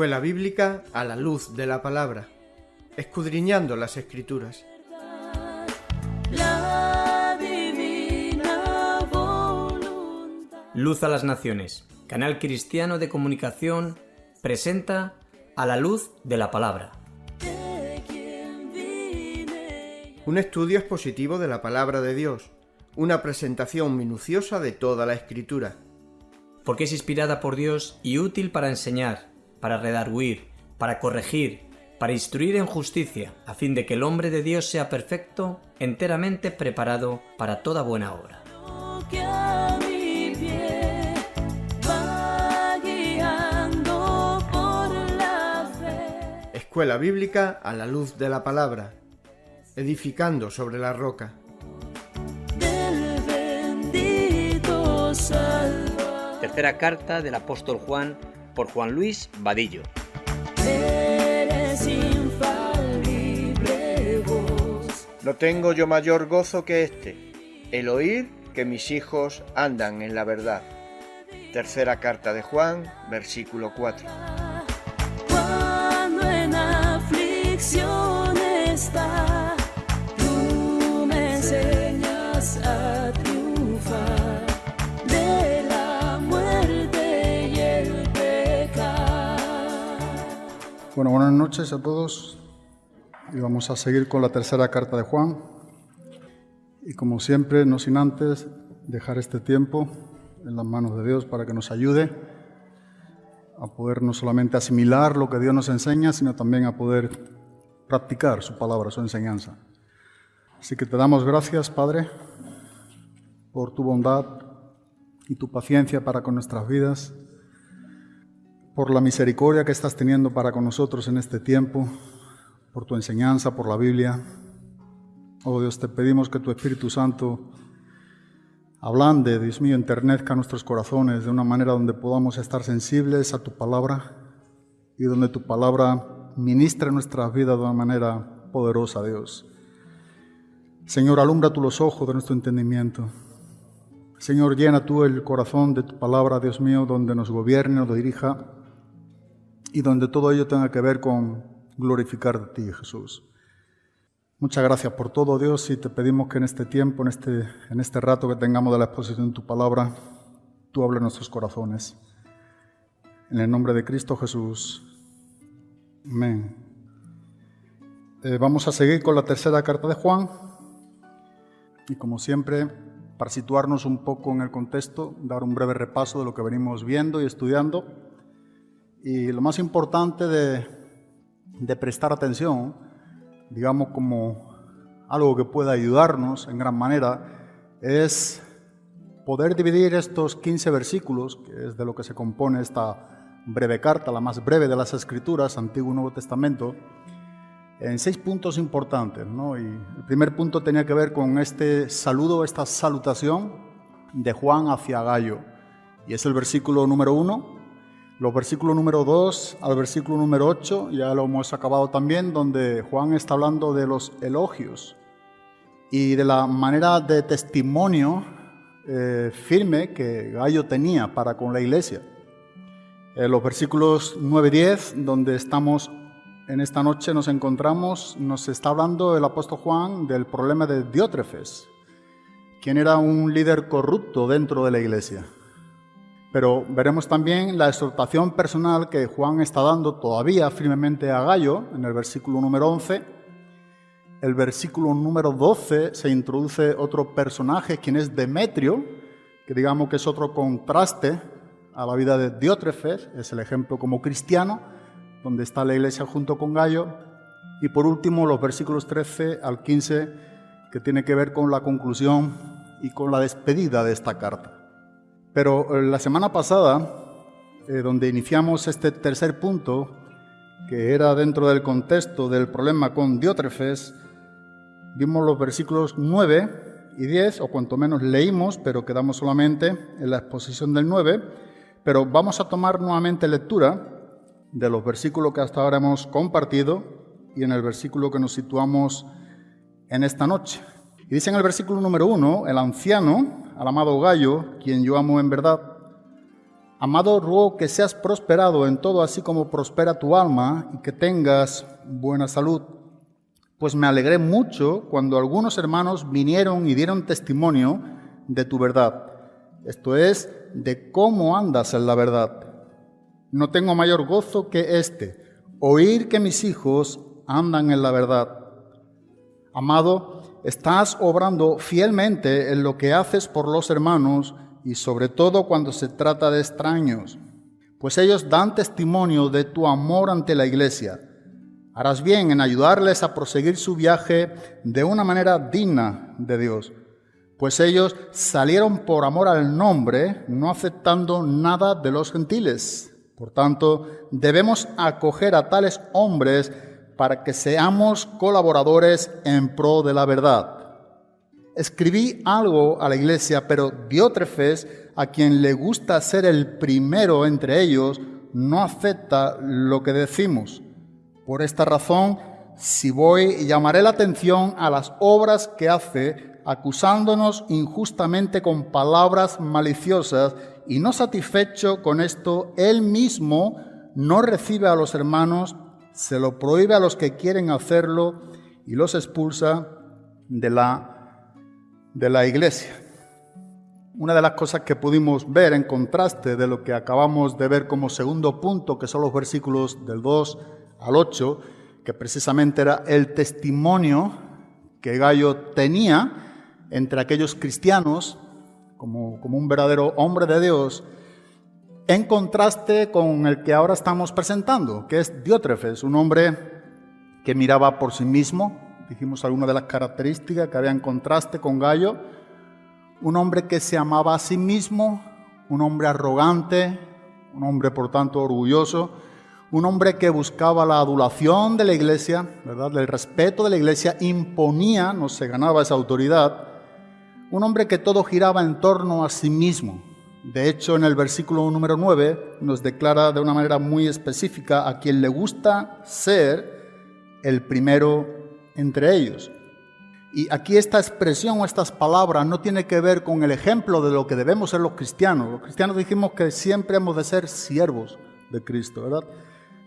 Escuela Bíblica a la luz de la palabra, escudriñando las escrituras. Luz a las Naciones, canal cristiano de comunicación, presenta a la luz de la palabra. Un estudio expositivo de la palabra de Dios, una presentación minuciosa de toda la escritura. Porque es inspirada por Dios y útil para enseñar, para redarguir, para corregir, para instruir en justicia, a fin de que el hombre de Dios sea perfecto, enteramente preparado para toda buena obra. Escuela Bíblica a la luz de la palabra, edificando sobre la roca. del bendito Salvador. Tercera carta del apóstol Juan por Juan Luis Vadillo. Eres infalible voz. No tengo yo mayor gozo que este, el oír que mis hijos andan en la verdad. Tercera carta de Juan, versículo 4. Cuando en aflicción está, tú me enseñas a triunfar Bueno, buenas noches a todos. Y vamos a seguir con la tercera carta de Juan. Y como siempre, no sin antes dejar este tiempo en las manos de Dios para que nos ayude a poder no solamente asimilar lo que Dios nos enseña, sino también a poder practicar su palabra, su enseñanza. Así que te damos gracias, Padre, por tu bondad y tu paciencia para con nuestras vidas por la misericordia que estás teniendo para con nosotros en este tiempo, por tu enseñanza, por la Biblia. Oh Dios, te pedimos que tu Espíritu Santo ablande, Dios mío, enternezca nuestros corazones de una manera donde podamos estar sensibles a tu palabra y donde tu palabra ministre nuestras vidas de una manera poderosa, Dios. Señor, alumbra tú los ojos de nuestro entendimiento. Señor, llena tú el corazón de tu palabra, Dios mío, donde nos gobierne, nos dirija y donde todo ello tenga que ver con glorificar de ti, Jesús. Muchas gracias por todo, Dios, y te pedimos que en este tiempo, en este, en este rato que tengamos de la exposición de tu palabra, tú hables nuestros corazones. En el nombre de Cristo Jesús. Amén. Eh, vamos a seguir con la tercera carta de Juan. Y como siempre, para situarnos un poco en el contexto, dar un breve repaso de lo que venimos viendo y estudiando. Y lo más importante de, prestar atención, digamos como algo que pueda ayudarnos en gran manera, es poder dividir estos 15 versículos, que es de lo que se compone esta breve carta, la más breve de las Escrituras, Antiguo y Nuevo Testamento, en seis puntos importantes. ¿no? Y el primer punto tenía que ver con este saludo, esta salutación de Juan hacia Gallo. Y es el versículo número uno, los versículos número 2 al versículo número 8, ya lo hemos acabado también, donde Juan está hablando de los elogios y de la manera de testimonio eh, firme que Gallo tenía para con la iglesia. En los versículos 9 y 10, donde estamos en esta noche, nos encontramos, nos está hablando el apóstol Juan del problema de Diótrefes, quien era un líder corrupto dentro de la iglesia. Pero veremos también la exhortación personal que Juan está dando todavía firmemente a Gallo en el versículo número 11. El versículo número 12 se introduce otro personaje, quien es Demetrio, que digamos que es otro contraste a la vida de Diótrefes, es el ejemplo como cristiano, donde está la iglesia junto con Gallo. Y por último, los versículos 13 al 15, que tiene que ver con la conclusión y con la despedida de esta carta. Pero eh, la semana pasada, eh, donde iniciamos este tercer punto, que era dentro del contexto del problema con Diótrefes, vimos los versículos 9 y 10, o cuanto menos leímos, pero quedamos solamente en la exposición del 9, pero vamos a tomar nuevamente lectura de los versículos que hasta ahora hemos compartido y en el versículo que nos situamos en esta noche. Y dice en el versículo número 1, el anciano, amado Gallo, quien yo amo en verdad, Amado, ruego que seas prosperado en todo, así como prospera tu alma, y que tengas buena salud. Pues me alegré mucho cuando algunos hermanos vinieron y dieron testimonio de tu verdad, esto es, de cómo andas en la verdad. No tengo mayor gozo que este, oír que mis hijos andan en la verdad. Amado, estás obrando fielmente en lo que haces por los hermanos, y sobre todo cuando se trata de extraños, pues ellos dan testimonio de tu amor ante la iglesia. Harás bien en ayudarles a proseguir su viaje de una manera digna de Dios, pues ellos salieron por amor al nombre, no aceptando nada de los gentiles. Por tanto, debemos acoger a tales hombres para que seamos colaboradores en pro de la verdad. Escribí algo a la iglesia, pero Diótrefes, a quien le gusta ser el primero entre ellos, no acepta lo que decimos. Por esta razón, si voy, llamaré la atención a las obras que hace, acusándonos injustamente con palabras maliciosas, y no satisfecho con esto, él mismo no recibe a los hermanos, se lo prohíbe a los que quieren hacerlo y los expulsa de la de la iglesia. Una de las cosas que pudimos ver en contraste de lo que acabamos de ver como segundo punto, que son los versículos del 2 al 8, que precisamente era el testimonio que Gallo tenía entre aquellos cristianos como, como un verdadero hombre de Dios, en contraste con el que ahora estamos presentando, que es Diótrefes, un hombre que miraba por sí mismo, dijimos algunas de las características que había en contraste con Gallo, un hombre que se amaba a sí mismo, un hombre arrogante, un hombre por tanto orgulloso, un hombre que buscaba la adulación de la iglesia, ¿verdad? El respeto de la iglesia, imponía, no se ganaba esa autoridad, un hombre que todo giraba en torno a sí mismo. De hecho, en el versículo número 9 nos declara de una manera muy específica a quien le gusta ser el primero entre ellos. Y aquí esta expresión o estas palabras no tiene que ver con el ejemplo de lo que debemos ser los cristianos. Los cristianos dijimos que siempre hemos de ser siervos de Cristo, ¿verdad?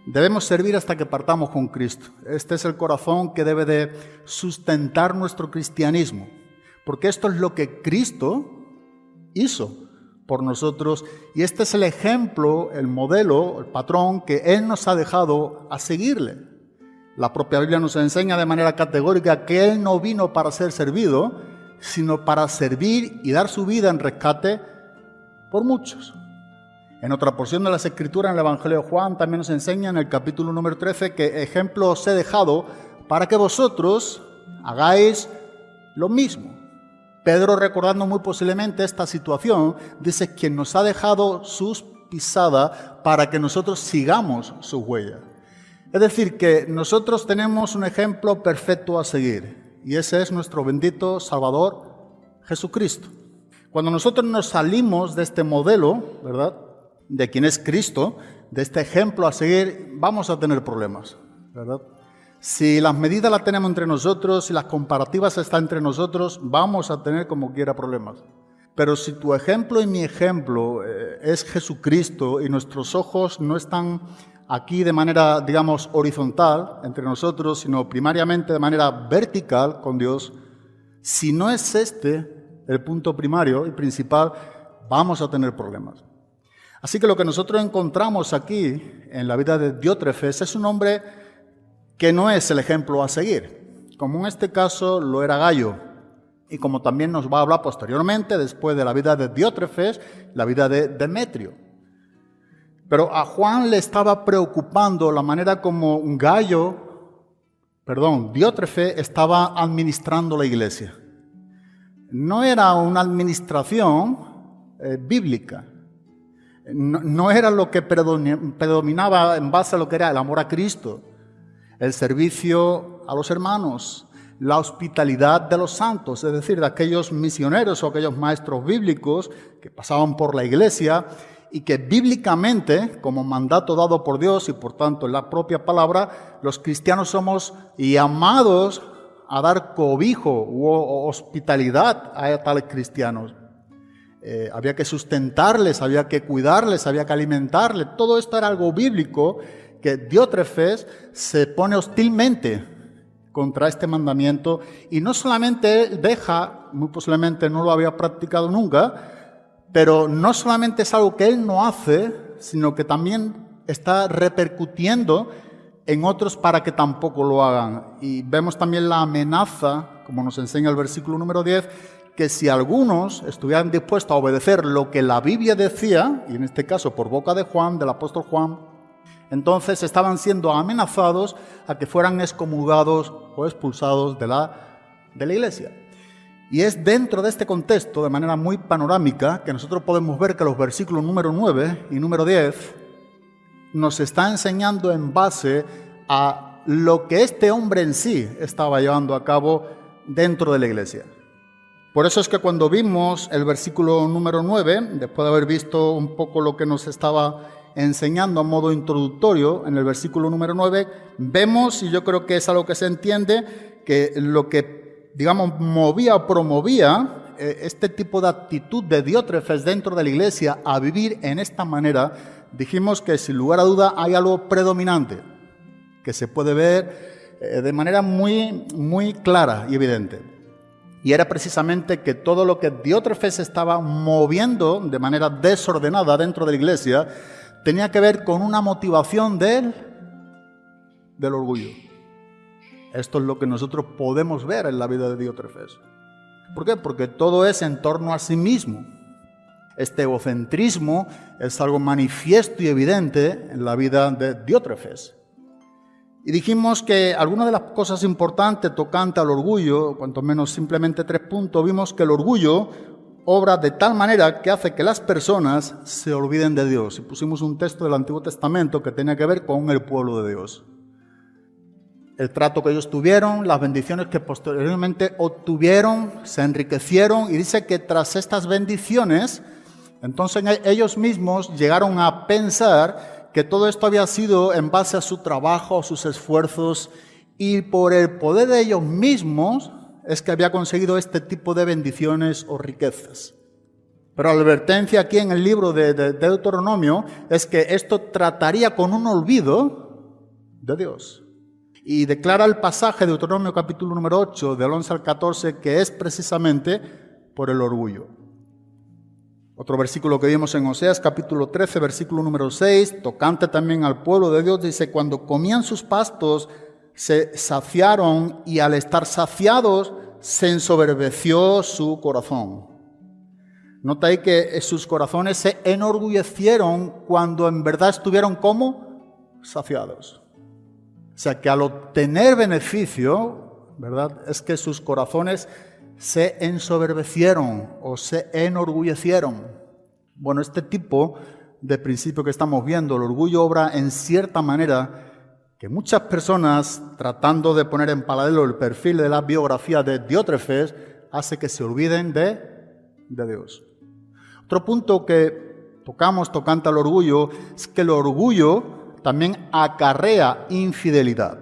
Debemos servir hasta que partamos con Cristo. Este es el corazón que debe de sustentar nuestro cristianismo, porque esto es lo que Cristo hizo nosotros y este es el ejemplo, el modelo, el patrón que Él nos ha dejado a seguirle. La propia Biblia nos enseña de manera categórica que Él no vino para ser servido, sino para servir y dar su vida en rescate por muchos. En otra porción de las Escrituras, en el Evangelio de Juan, también nos enseña en el capítulo número 13 que ejemplo os he dejado para que vosotros hagáis lo mismo. Pedro, recordando muy posiblemente esta situación, dice, quien nos ha dejado sus pisadas para que nosotros sigamos sus huellas. Es decir, que nosotros tenemos un ejemplo perfecto a seguir y ese es nuestro bendito Salvador Jesucristo. Cuando nosotros nos salimos de este modelo, ¿verdad? De quien es Cristo, de este ejemplo a seguir, vamos a tener problemas, ¿verdad? Si las medidas las tenemos entre nosotros, si las comparativas están entre nosotros, vamos a tener como quiera problemas. Pero si tu ejemplo y mi ejemplo eh, es Jesucristo y nuestros ojos no están aquí de manera, digamos, horizontal entre nosotros, sino primariamente de manera vertical con Dios, si no es este el punto primario y principal, vamos a tener problemas. Así que lo que nosotros encontramos aquí en la vida de Diótrefes es un hombre que no es el ejemplo a seguir, como en este caso lo era Gallo, y como también nos va a hablar posteriormente, después de la vida de Diótrefes, la vida de Demetrio. Pero a Juan le estaba preocupando la manera como un gallo, perdón, Diótrefe estaba administrando la iglesia. No era una administración eh, bíblica. No, no, era lo que predominaba en base a lo que era el amor a Cristo, el servicio a los hermanos, la hospitalidad de los santos, es decir, de aquellos misioneros o aquellos maestros bíblicos que pasaban por la iglesia y que bíblicamente, como mandato dado por Dios y por tanto en la propia palabra, los cristianos somos llamados a dar cobijo u hospitalidad a tales cristianos. eh, había que sustentarles, había que cuidarles, había que alimentarles. Todo esto era algo bíblico que Diótrefes se pone hostilmente contra este mandamiento y no solamente deja, muy posiblemente no lo había practicado nunca, pero no solamente es algo que él no hace, sino que también está repercutiendo en otros para que tampoco lo hagan. Y vemos también la amenaza, como nos enseña el versículo número 10, que si algunos estuvieran dispuestos a obedecer lo que la Biblia decía, y en este caso por boca de Juan, del apóstol Juan, entonces estaban siendo amenazados a que fueran excomulgados o expulsados de la, de la iglesia. Y es dentro de este contexto, de manera muy panorámica, que nosotros podemos ver que los versículos número 9 y número 10 nos está enseñando en base a lo que este hombre en sí estaba llevando a cabo dentro de la iglesia. Por eso es que cuando vimos el versículo número 9, después de haber visto un poco lo que nos estaba enseñando a modo introductorio en el versículo número 9, vemos, y yo creo que es algo que se entiende, que lo que, digamos, movía o promovía eh, este tipo de actitud de Diótrefes dentro de la iglesia a vivir en esta manera dijimos que sin lugar a duda hay algo predominante que se puede ver eh, de manera muy, muy clara y evidente. Y era precisamente que todo lo que Diótrefes estaba moviendo de manera desordenada dentro de la iglesia tenía que ver con una motivación del, del orgullo. Esto es lo que nosotros podemos ver en la vida de Diótrefes. ¿Por qué? Porque todo es en torno a sí mismo. Este egocentrismo es algo manifiesto y evidente en la vida de Diótrefes. Y dijimos que algunas de las cosas importantes tocante al orgullo, cuanto menos simplemente tres puntos, vimos que el orgullo obra de tal manera que hace que las personas se olviden de Dios. Y pusimos un texto del Antiguo Testamento que tenía que ver con el pueblo de Dios. El trato que ellos tuvieron, las bendiciones que posteriormente obtuvieron, se enriquecieron y dice que tras estas bendiciones entonces ellos mismos llegaron a pensar que todo esto había sido en base a su trabajo, a sus esfuerzos, y por el poder de ellos mismos es que había conseguido este tipo de bendiciones o riquezas. Pero la advertencia aquí en el libro de, Deuteronomio es que esto trataría con un olvido de Dios. Y declara el pasaje de Deuteronomio capítulo número 8, del 11 al 14, que es precisamente por el orgullo. Otro versículo que vimos en Oseas capítulo 13, versículo número 6, tocante también al pueblo de Dios, dice, cuando comían sus pastos, se saciaron y al estar saciados, se ensoberbeció su corazón. Nota ahí que sus corazones se enorgullecieron cuando en verdad estuvieron como saciados. O sea que al obtener beneficio, ¿verdad? Es que sus corazones se ensoberbecieron o se enorgullecieron. Bueno, este tipo de principio que estamos viendo, el orgullo obra en cierta manera que muchas personas, tratando de poner en paralelo el perfil de la biografía de Diótrefes, hace que se olviden de, de Dios. Otro punto que tocamos tocante al orgullo es que el orgullo también acarrea infidelidad.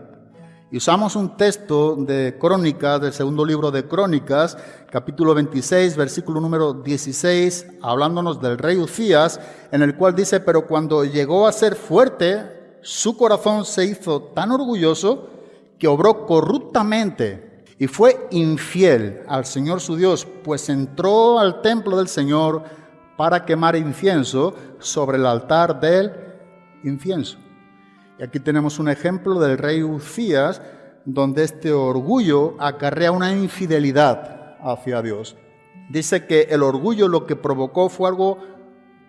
Y usamos un texto de Crónicas, del segundo libro de Crónicas, capítulo 26, versículo número 16, hablándonos del rey Ucías, en el cual dice, pero cuando llegó a ser fuerte, su corazón se hizo tan orgulloso que obró corruptamente y fue infiel al Señor su Dios, pues entró al templo del Señor para quemar incienso sobre el altar del incienso. Y aquí tenemos un ejemplo del rey Ucías, donde este orgullo acarrea una infidelidad hacia Dios. Dice que el orgullo lo que provocó fue algo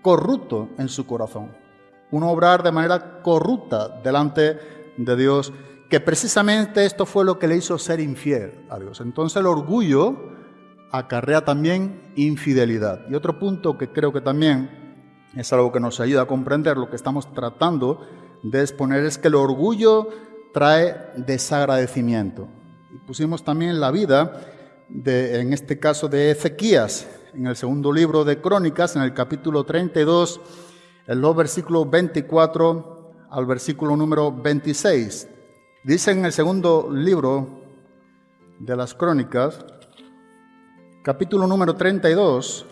corrupto en su corazón, un obrar de manera corrupta delante de Dios, que precisamente esto fue lo que le hizo ser infiel a Dios. Entonces el orgullo acarrea también infidelidad. Y otro punto que creo que también es algo que nos ayuda a comprender lo que estamos tratando de exponer es que el orgullo trae desagradecimiento. Y pusimos también la vida, de, en este caso de Ezequías, en el segundo libro de Crónicas, en el capítulo 32, en los versículos 24 al versículo número 26. Dice en el segundo libro de las Crónicas, capítulo número 32,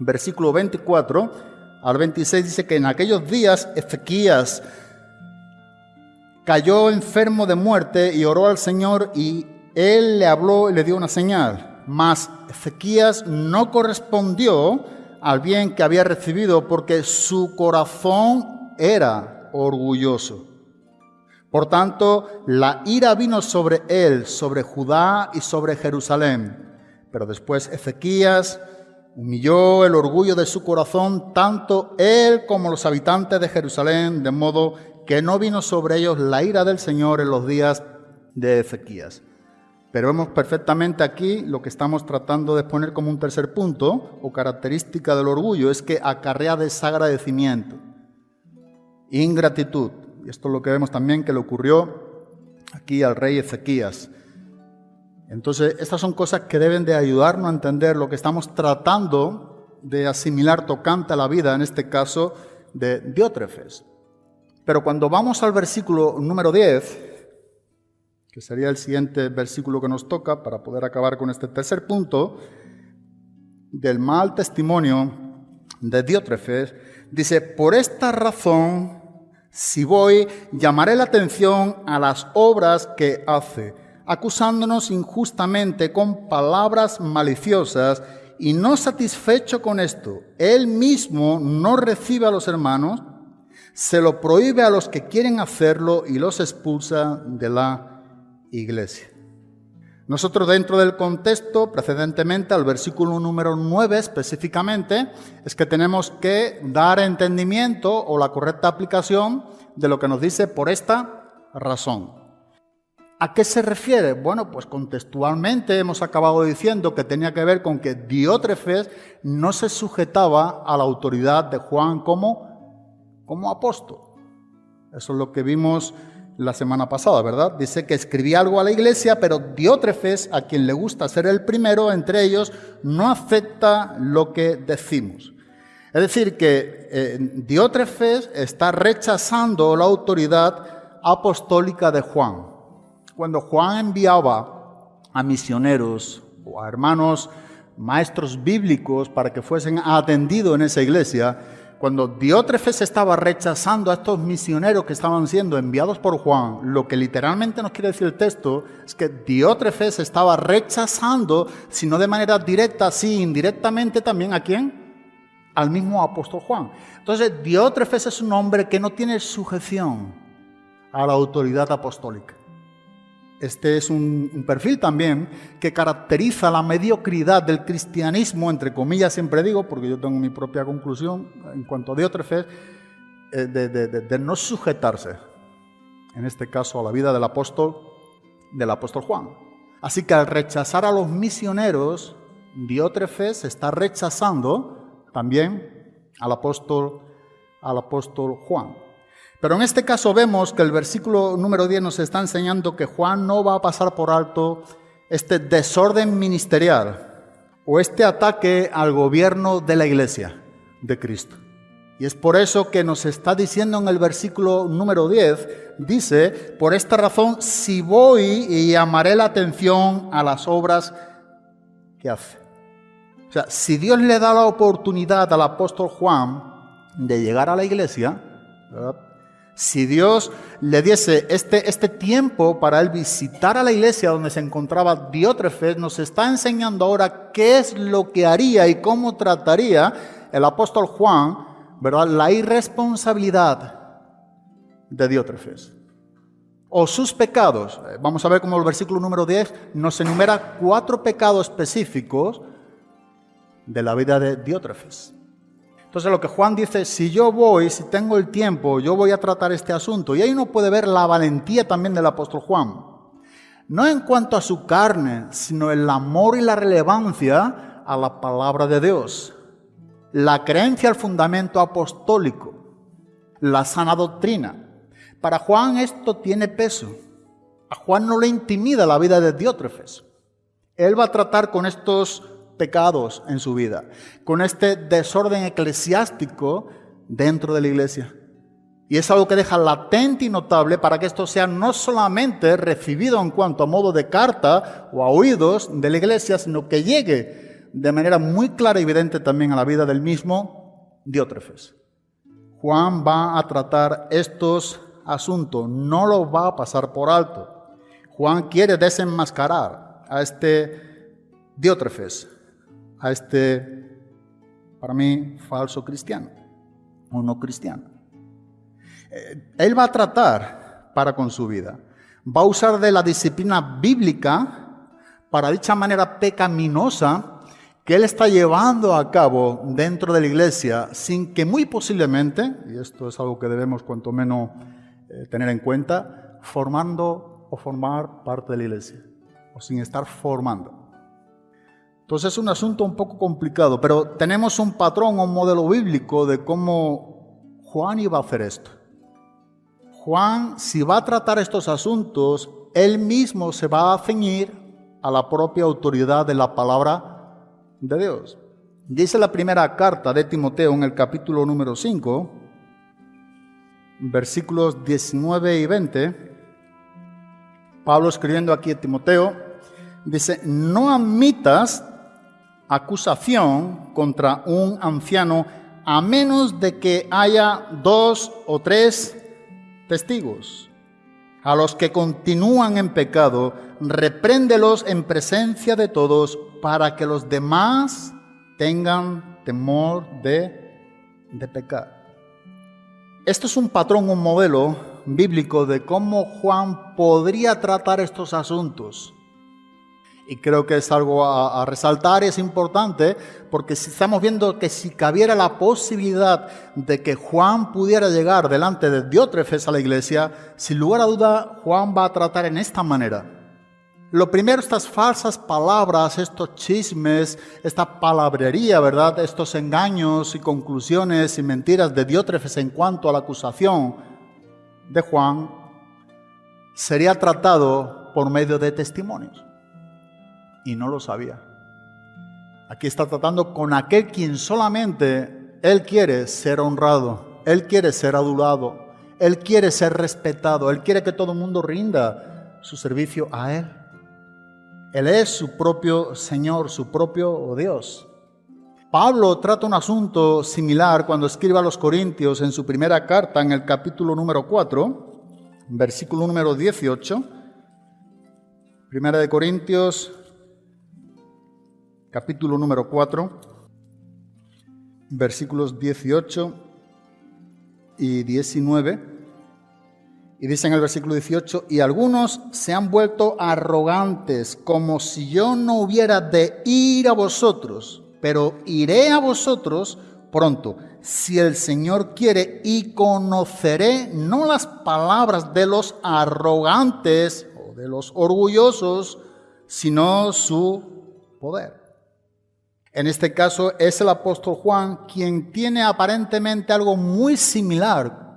versículo 24 al 26 dice que en aquellos días Ezequías cayó enfermo de muerte y oró al Señor y él le habló y le dio una señal. Mas Ezequías no correspondió al bien que había recibido porque su corazón era orgulloso. Por tanto, la ira vino sobre él, sobre Judá y sobre Jerusalén. Pero después Ezequías humilló el orgullo de su corazón, tanto él como los habitantes de Jerusalén, de modo que no vino sobre ellos la ira del Señor en los días de Ezequías. Pero vemos perfectamente aquí lo que estamos tratando de poner como un tercer punto o característica del orgullo, es que acarrea desagradecimiento, ingratitud. Y esto es lo que vemos también que le ocurrió aquí al rey Ezequías. Entonces, estas son cosas que deben de ayudarnos a entender lo que estamos tratando de asimilar tocante a la vida, en este caso de Diótrefes. Pero cuando vamos al versículo número 10, que sería el siguiente versículo que nos toca para poder acabar con este tercer punto, del mal testimonio de Diótrefes, dice, por esta razón, si voy, llamaré la atención a las obras que hace, acusándonos injustamente con palabras maliciosas, y no satisfecho con esto, él mismo no recibe a los hermanos, se lo prohíbe a los que quieren hacerlo y los expulsa de la iglesia. Nosotros dentro del contexto, precedentemente al versículo número 9 específicamente, es que tenemos que dar entendimiento o la correcta aplicación de lo que nos dice por esta razón. ¿A qué se refiere? Bueno, pues contextualmente hemos acabado diciendo que tenía que ver con que Diótrefes no se sujetaba a la autoridad de Juan como, como apóstol. Eso es lo que vimos la semana pasada, ¿verdad? Dice que escribía algo a la iglesia, pero Diótrefes, a quien le gusta ser el primero entre ellos, no acepta lo que decimos. Es decir, que eh, Diótrefes está rechazando la autoridad apostólica de Juan. Cuando Juan enviaba a misioneros o a hermanos maestros bíblicos para que fuesen atendidos en esa iglesia, cuando Diótrefes estaba rechazando a estos misioneros que estaban siendo enviados por Juan, lo que literalmente nos quiere decir el texto es que Diótrefes estaba rechazando, si no de manera directa, sí, indirectamente también a quién? Al mismo apóstol Juan. Entonces, Diótrefes es un hombre que no tiene sujeción a la autoridad apostólica. Este es un, perfil también que caracteriza la mediocridad del cristianismo, entre comillas siempre digo, porque yo tengo mi propia conclusión en cuanto a Diótrefes, eh, de, no sujetarse, en este caso a la vida del apóstol, del apóstol Juan. Así que al rechazar a los misioneros, Diótrefes está rechazando también al apóstol, al apóstol Juan. Pero en este caso vemos que el versículo número 10 nos está enseñando que Juan no va a pasar por alto este desorden ministerial o este ataque al gobierno de la iglesia de Cristo. Y es por eso que nos está diciendo en el versículo número 10, dice, por esta razón, si voy y llamaré la atención a las obras que hace. O sea, si Dios le da la oportunidad al apóstol Juan de llegar a la iglesia, ¿verdad? Si Dios le diese este, este tiempo para él visitar a la iglesia donde se encontraba Diótrefes, nos está enseñando ahora qué es lo que haría y cómo trataría el apóstol Juan, ¿verdad? La irresponsabilidad de Diótrefes o sus pecados. Eh, vamos a ver cómo el versículo número 10 nos enumera cuatro pecados específicos de la vida de Diótrefes. Entonces lo que Juan dice, si yo voy, si tengo el tiempo, yo voy a tratar este asunto. Y ahí uno puede ver la valentía también del apóstol Juan. No en cuanto a su carne, sino el amor y la relevancia a la palabra de Dios. La creencia al fundamento apostólico. La sana doctrina. Para Juan esto tiene peso. A Juan no le intimida la vida de Diótrefes. Él va a tratar con estos pecados en su vida, con este desorden eclesiástico dentro de la iglesia. Y es algo que deja latente y notable para que esto sea no solamente recibido en cuanto a modo de carta o a oídos de la iglesia, sino que llegue de manera muy clara y evidente también a la vida del mismo Diótrefes. Juan va a tratar estos asuntos, no los va a pasar por alto. Juan quiere desenmascarar a este Diótrefes, a este, para mí, falso cristiano o no cristiano. Eh, él va a tratar para con su vida. Va a usar de la disciplina bíblica para dicha manera pecaminosa que él está llevando a cabo dentro de la iglesia sin que muy posiblemente, y esto es algo que debemos cuanto menos eh, tener en cuenta, formando o formar parte de la iglesia, o sin estar formando. Entonces es un asunto un poco complicado, pero tenemos un patrón, un modelo bíblico de cómo Juan iba a hacer esto. Juan, si va a tratar estos asuntos, él mismo se va a ceñir a la propia autoridad de la palabra de Dios. Dice la primera carta de Timoteo en el capítulo número 5, versículos 19 y 20. Pablo escribiendo aquí a Timoteo, dice, no admitas acusación contra un anciano a menos de que haya dos o tres testigos. A los que continúan en pecado, repréndelos en presencia de todos para que los demás tengan temor de, de pecar. Esto es un patrón, un modelo bíblico de cómo Juan podría tratar estos asuntos. Y creo que es algo a, resaltar y es importante porque estamos viendo que si cabiera la posibilidad de que Juan pudiera llegar delante de Diótrefes a la iglesia, sin lugar a duda Juan va a tratar en esta manera. Lo primero, estas falsas palabras, estos chismes, esta palabrería, ¿verdad? Estos engaños y conclusiones y mentiras de Diótrefes en cuanto a la acusación de Juan, sería tratado por medio de testimonios y no lo sabía. Aquí está tratando con aquel quien solamente Él quiere ser honrado, Él quiere ser adulado, Él quiere ser respetado, Él quiere que todo el mundo rinda su servicio a Él. Él es su propio Señor, su propio Dios. Pablo trata un asunto similar cuando escribe a los Corintios en su primera carta, en el capítulo número 4, versículo número 18. Primera de Corintios capítulo número 4, versículos 18 y 19. Y dice en el versículo 18, y algunos se han vuelto arrogantes, como si yo no hubiera de ir a vosotros, pero iré a vosotros pronto, si el Señor quiere, y conoceré no las palabras de los arrogantes o de los orgullosos, sino su poder. En este caso es el apóstol Juan quien tiene aparentemente algo muy similar.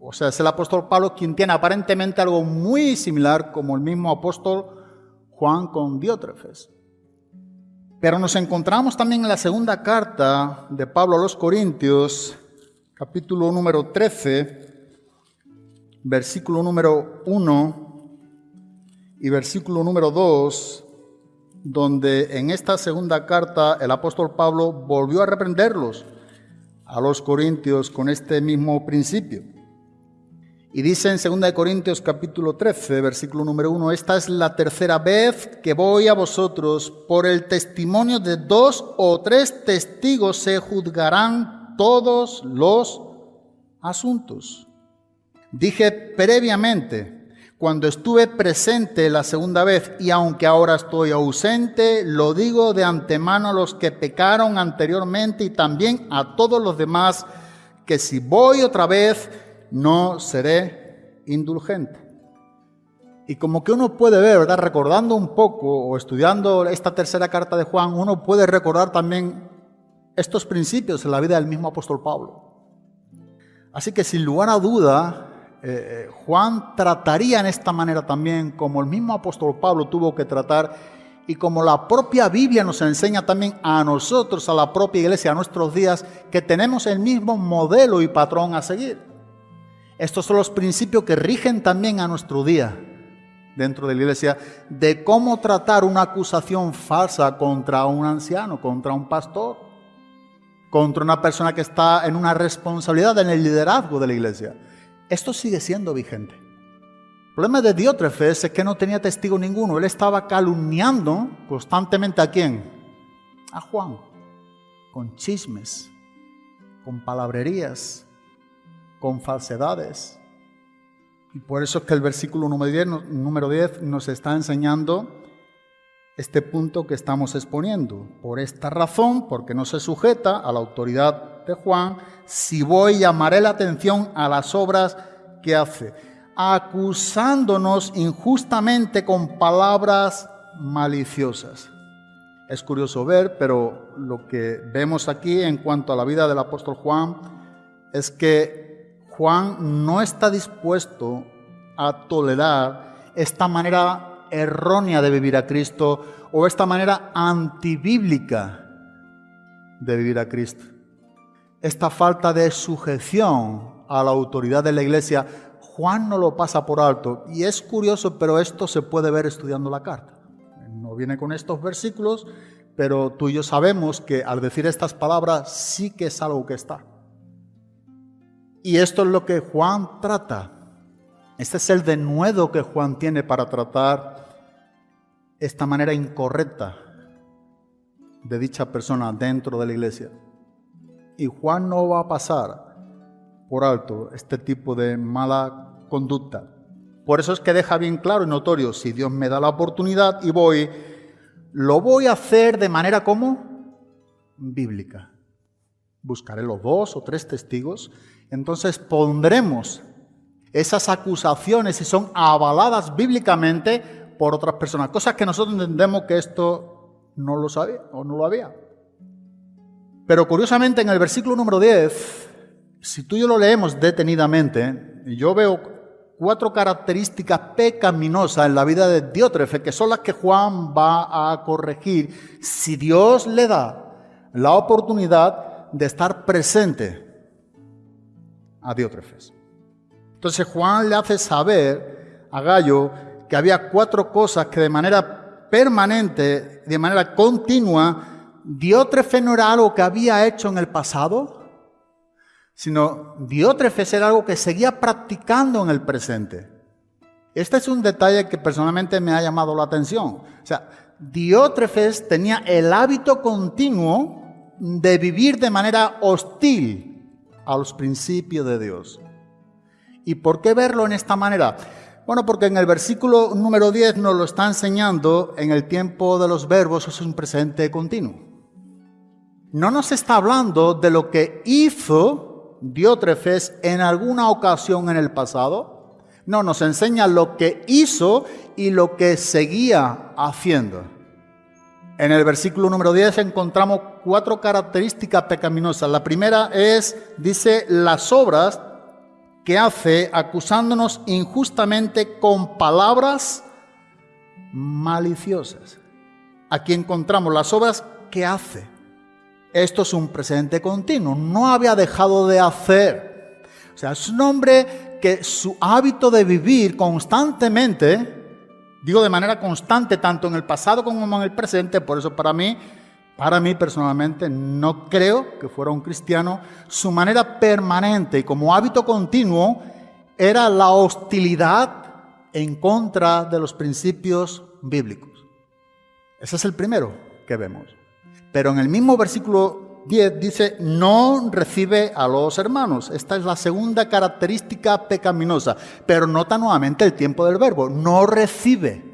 O sea, es el apóstol Pablo quien tiene aparentemente algo muy similar como el mismo apóstol Juan con Diótrefes. Pero nos encontramos también en la segunda carta de Pablo a los Corintios, capítulo número 13, versículo número 1 y versículo número 2, donde en esta segunda carta el apóstol Pablo volvió a reprenderlos a los corintios con este mismo principio. Y dice en 2 Corintios capítulo 13, versículo número 1, esta es la tercera vez que voy a vosotros, por el testimonio de dos o tres testigos se juzgarán todos los asuntos. Dije previamente, cuando estuve presente la segunda vez y aunque ahora estoy ausente, lo digo de antemano a los que pecaron anteriormente y también a todos los demás, que si voy otra vez, no seré indulgente. Y como que uno puede ver, ¿verdad? Recordando un poco o estudiando esta tercera carta de Juan, uno puede recordar también estos principios en la vida del mismo apóstol Pablo. Así que sin lugar a duda, eh, eh, Juan trataría en esta manera también, como el mismo apóstol Pablo tuvo que tratar, y como la propia Biblia nos enseña también a nosotros, a la propia iglesia, a nuestros días, que tenemos el mismo modelo y patrón a seguir. Estos son los principios que rigen también a nuestro día, dentro de la iglesia de cómo tratar una acusación falsa contra un anciano, contra un pastor, contra una persona que está en una responsabilidad en el liderazgo de la iglesia. Esto sigue siendo vigente. El problema de Diótrefes es que no tenía testigo ninguno. Él estaba calumniando constantemente a quién? A Juan, con chismes, con palabrerías, con falsedades. Y por eso es que el versículo número 10, número 10 nos está enseñando este punto que estamos exponiendo. Por esta razón, porque no se sujeta a la autoridad de Juan, si voy llamaré la atención a las obras que hace, acusándonos injustamente con palabras maliciosas. Es curioso ver, pero lo que vemos aquí en cuanto a la vida del apóstol Juan es que Juan no está dispuesto a tolerar esta manera errónea de vivir a Cristo o esta manera antibíblica de vivir a Cristo. Esta falta de sujeción a la autoridad de la iglesia, Juan no lo pasa por alto. Y es curioso, pero esto se puede ver estudiando la carta. No viene con estos versículos, pero tú y yo sabemos que al decir estas palabras sí que es algo que está. Y esto es lo que Juan trata este es el denuedo que Juan tiene para tratar esta manera incorrecta de dicha persona dentro de la iglesia. Y Juan no va a pasar por alto este tipo de mala conducta. Por eso es que deja bien claro y notorio, si Dios me da la oportunidad y voy, lo voy a hacer de manera como bíblica. Buscaré los dos o tres testigos, entonces pondremos esas acusaciones si son avaladas bíblicamente por otras personas. Cosas que nosotros entendemos que esto no lo sabía o no lo había. Pero curiosamente en el versículo número 10, si tú y yo lo leemos detenidamente, yo veo cuatro características pecaminosas en la vida de Diótrefe, que son las que Juan va a corregir si Dios le da la oportunidad de estar presente a Diótrefes. Entonces Juan le hace saber a Gallo que había cuatro cosas que de manera permanente, de manera continua, Diótrefes no era algo que había hecho en el pasado, sino Diótrefes era algo que seguía practicando en el presente. Este es un detalle que personalmente me ha llamado la atención. O sea, Diótrefes tenía el hábito continuo de vivir de manera hostil a los principios de Dios. ¿Y por qué verlo en esta manera? Bueno, porque en el versículo número 10 nos lo está enseñando en el tiempo de los verbos, es un presente continuo. No nos está hablando de lo que hizo Diótrefes en alguna ocasión en el pasado. No, nos enseña lo que hizo y lo que seguía haciendo. En el versículo número 10 encontramos cuatro características pecaminosas. La primera es, dice, las obras que hace acusándonos injustamente con palabras maliciosas. Aquí encontramos las obras que hace. Esto es un presente continuo, no había dejado de hacer. O sea, es un hombre que su hábito de vivir constantemente, digo de manera constante, tanto en el pasado como en el presente, por eso para mí para mí personalmente no creo que fuera un cristiano. Su manera permanente y como hábito continuo era la hostilidad en contra de los principios bíblicos. Ese es el primero que vemos. Pero en el mismo versículo 10 dice, no recibe a los hermanos. Esta es la segunda característica pecaminosa. Pero nota nuevamente el tiempo del verbo, no recibe.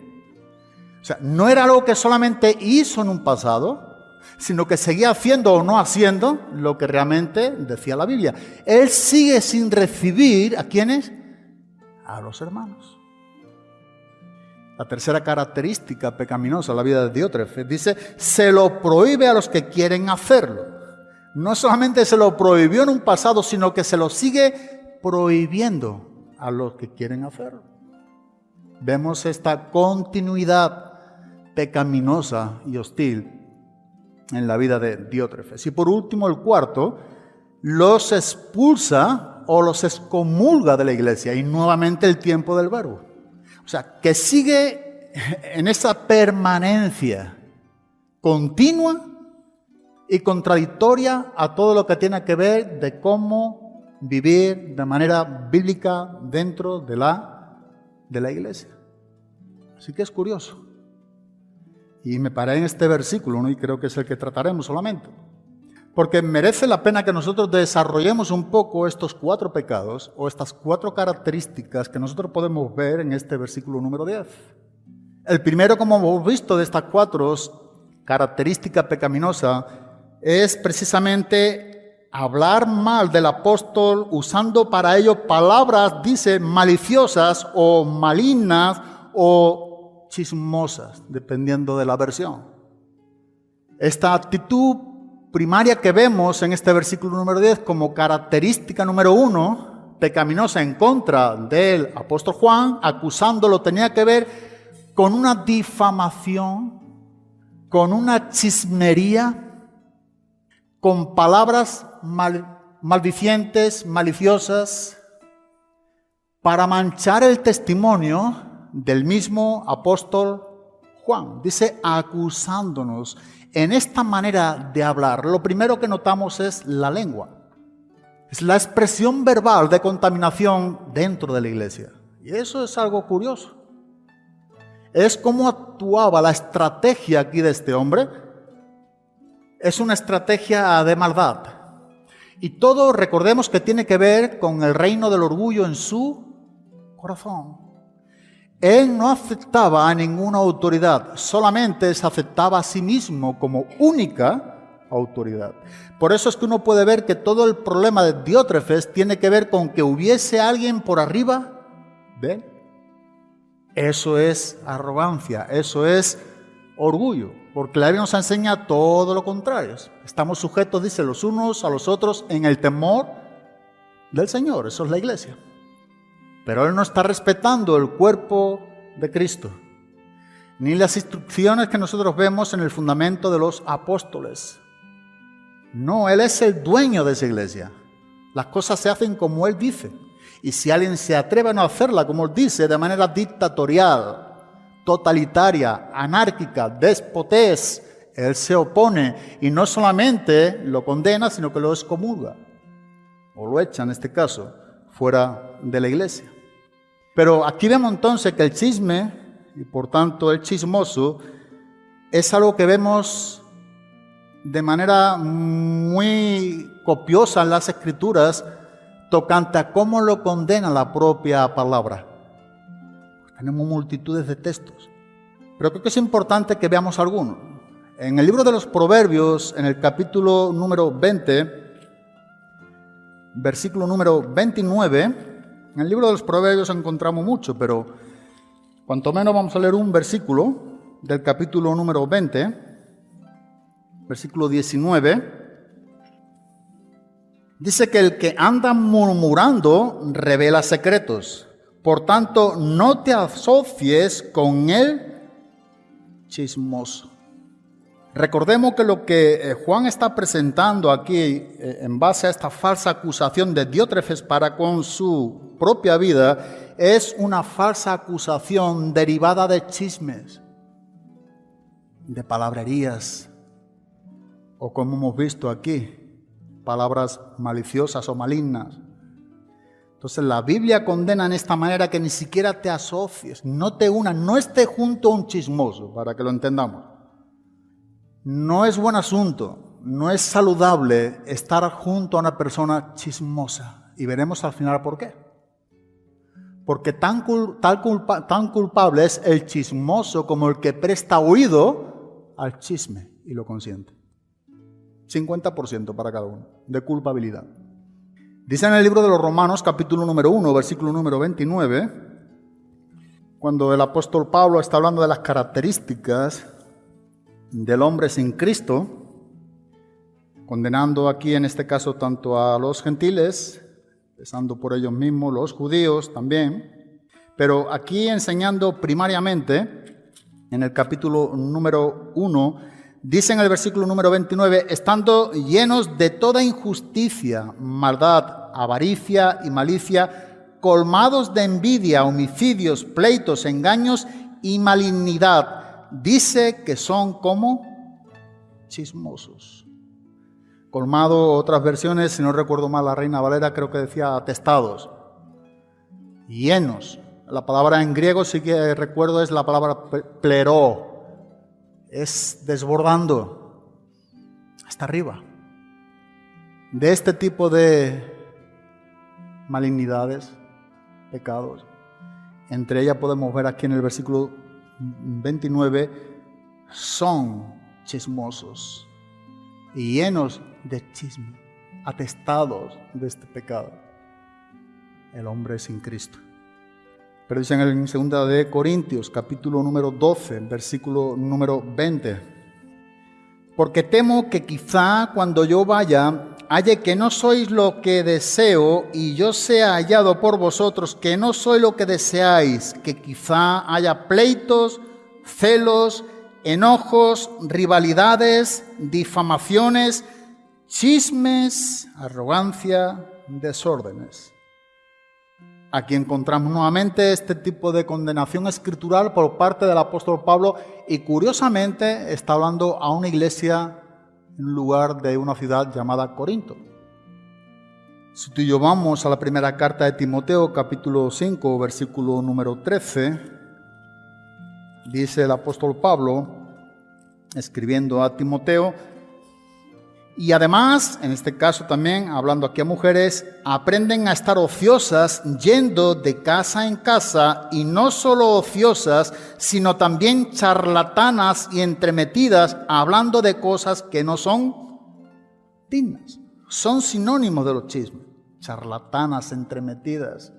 O sea, no era algo que solamente hizo en un pasado, sino que seguía haciendo o no haciendo lo que realmente decía la Biblia. Él sigue sin recibir a quienes? A los hermanos. La tercera característica pecaminosa de la vida de Diótrefes dice, se lo prohíbe a los que quieren hacerlo. No solamente se lo prohibió en un pasado, sino que se lo sigue prohibiendo a los que quieren hacerlo. Vemos esta continuidad pecaminosa y hostil en la vida de Diótrefes. Y por último, el cuarto, los expulsa o los excomulga de la iglesia. Y nuevamente el tiempo del verbo. O sea, que sigue en esa permanencia continua y contradictoria a todo lo que tiene que ver de cómo vivir de manera bíblica dentro de la, de la iglesia. Así que es curioso. Y me paré en este versículo, ¿no? y creo que es el que trataremos solamente. Porque merece la pena que nosotros desarrollemos un poco estos cuatro pecados o estas cuatro características que nosotros podemos ver en este versículo número 10. El primero, como hemos visto, de estas cuatro características pecaminosas es precisamente hablar mal del apóstol usando para ello palabras, dice, maliciosas o malignas o chismosas, dependiendo de la versión. Esta actitud primaria que vemos en este versículo número 10 como característica número uno, pecaminosa en contra del apóstol Juan, acusándolo, tenía que ver con una difamación, con una chismería, con palabras maldicientes, maliciosas, para manchar el testimonio del mismo apóstol Juan. Dice acusándonos. En esta manera de hablar, lo primero que notamos es la lengua. Es la expresión verbal de contaminación dentro de la iglesia. Y eso es algo curioso. Es cómo actuaba la estrategia aquí de este hombre es una estrategia de maldad. Y todo, recordemos que tiene que ver con el reino del orgullo en su corazón. Él no aceptaba a ninguna autoridad, solamente se aceptaba a sí mismo como única autoridad. Por eso es que uno puede ver que todo el problema de Diótrefes tiene que ver con que hubiese alguien por arriba de él. Eso es arrogancia, eso es orgullo, porque la Biblia nos enseña todo lo contrario. Estamos sujetos, dice, los unos a los otros en el temor del Señor, eso es la iglesia. Pero Él no está respetando el cuerpo de Cristo, ni las instrucciones que nosotros vemos en el fundamento de los apóstoles. No, Él es el dueño de esa iglesia. Las cosas se hacen como Él dice. Y si alguien se atreve a no hacerla como Él dice, de manera dictatorial, totalitaria, anárquica, despotés, él se opone y no solamente lo condena, sino que lo excomulga, o lo echa en este caso, fuera de la iglesia. Pero aquí vemos entonces que el chisme, y por tanto el chismoso, es algo que vemos de manera muy copiosa en las escrituras, tocante a cómo lo condena la propia palabra. Tenemos multitudes de textos. Pero creo que es importante que veamos algunos. En el libro de los Proverbios, en el capítulo número 20, versículo número 29, en el libro de los Proverbios encontramos mucho, pero cuanto menos vamos a leer un versículo del capítulo número 20, versículo 19. Dice que el que anda murmurando revela secretos, por tanto, no te asocies con el chismoso. Recordemos que lo que eh, Juan está presentando aquí eh, en base a esta falsa acusación de Diótrefes para con su propia vida es una falsa acusación derivada de chismes, de palabrerías, o como hemos visto aquí, palabras maliciosas o malignas. Entonces la Biblia condena en esta manera que ni siquiera te asocies, no te unas, no esté junto a un chismoso, para que lo entendamos. No es buen asunto, no es saludable estar junto a una persona chismosa. Y veremos al final por qué. Porque tan, culpable es el chismoso como el que presta oído al chisme y lo consiente. 50% para cada uno de culpabilidad. Dice en el libro de los Romanos, capítulo número 1, versículo número 29, cuando el apóstol Pablo está hablando de las características del hombre sin Cristo, condenando aquí en este caso tanto a los gentiles, empezando por ellos mismos, los judíos también, pero aquí enseñando primariamente en el capítulo número 1, Dice en el versículo número 29, estando llenos de toda injusticia, maldad, avaricia y malicia, colmados de envidia, homicidios, pleitos, engaños y malignidad. Dice que son como chismosos. Colmado, otras versiones, si no recuerdo mal, la Reina Valera creo que decía atestados, llenos. La palabra en griego, sí que recuerdo, es la palabra pleró. Es desbordando hasta arriba. De este tipo de malignidades, pecados. Entre ellas podemos ver aquí en el versículo 29, son chismosos y llenos de chisme, atestados de este pecado. El hombre sin Cristo. Pero dicen en 2 de Corintios, capítulo número 12, versículo número 20. Porque temo que quizá cuando yo vaya halle que no sois lo que deseo y yo sea hallado por vosotros que no soy lo que deseáis, que quizá haya pleitos, celos, enojos, rivalidades, difamaciones, chismes, arrogancia, desórdenes. Aquí encontramos nuevamente este tipo de condenación escritural por parte del apóstol Pablo y curiosamente está hablando a una iglesia en lugar de una ciudad llamada Corinto. Si tú y yo vamos a la primera carta de Timoteo, capítulo 5, versículo número 13, dice el apóstol Pablo, escribiendo a Timoteo, y además, en este caso también, hablando aquí a mujeres, aprenden a estar ociosas yendo de casa en casa y no solo ociosas, sino también charlatanas y entremetidas, hablando de cosas que no son dignas. Son sinónimos de los chismes, charlatanas, entremetidas.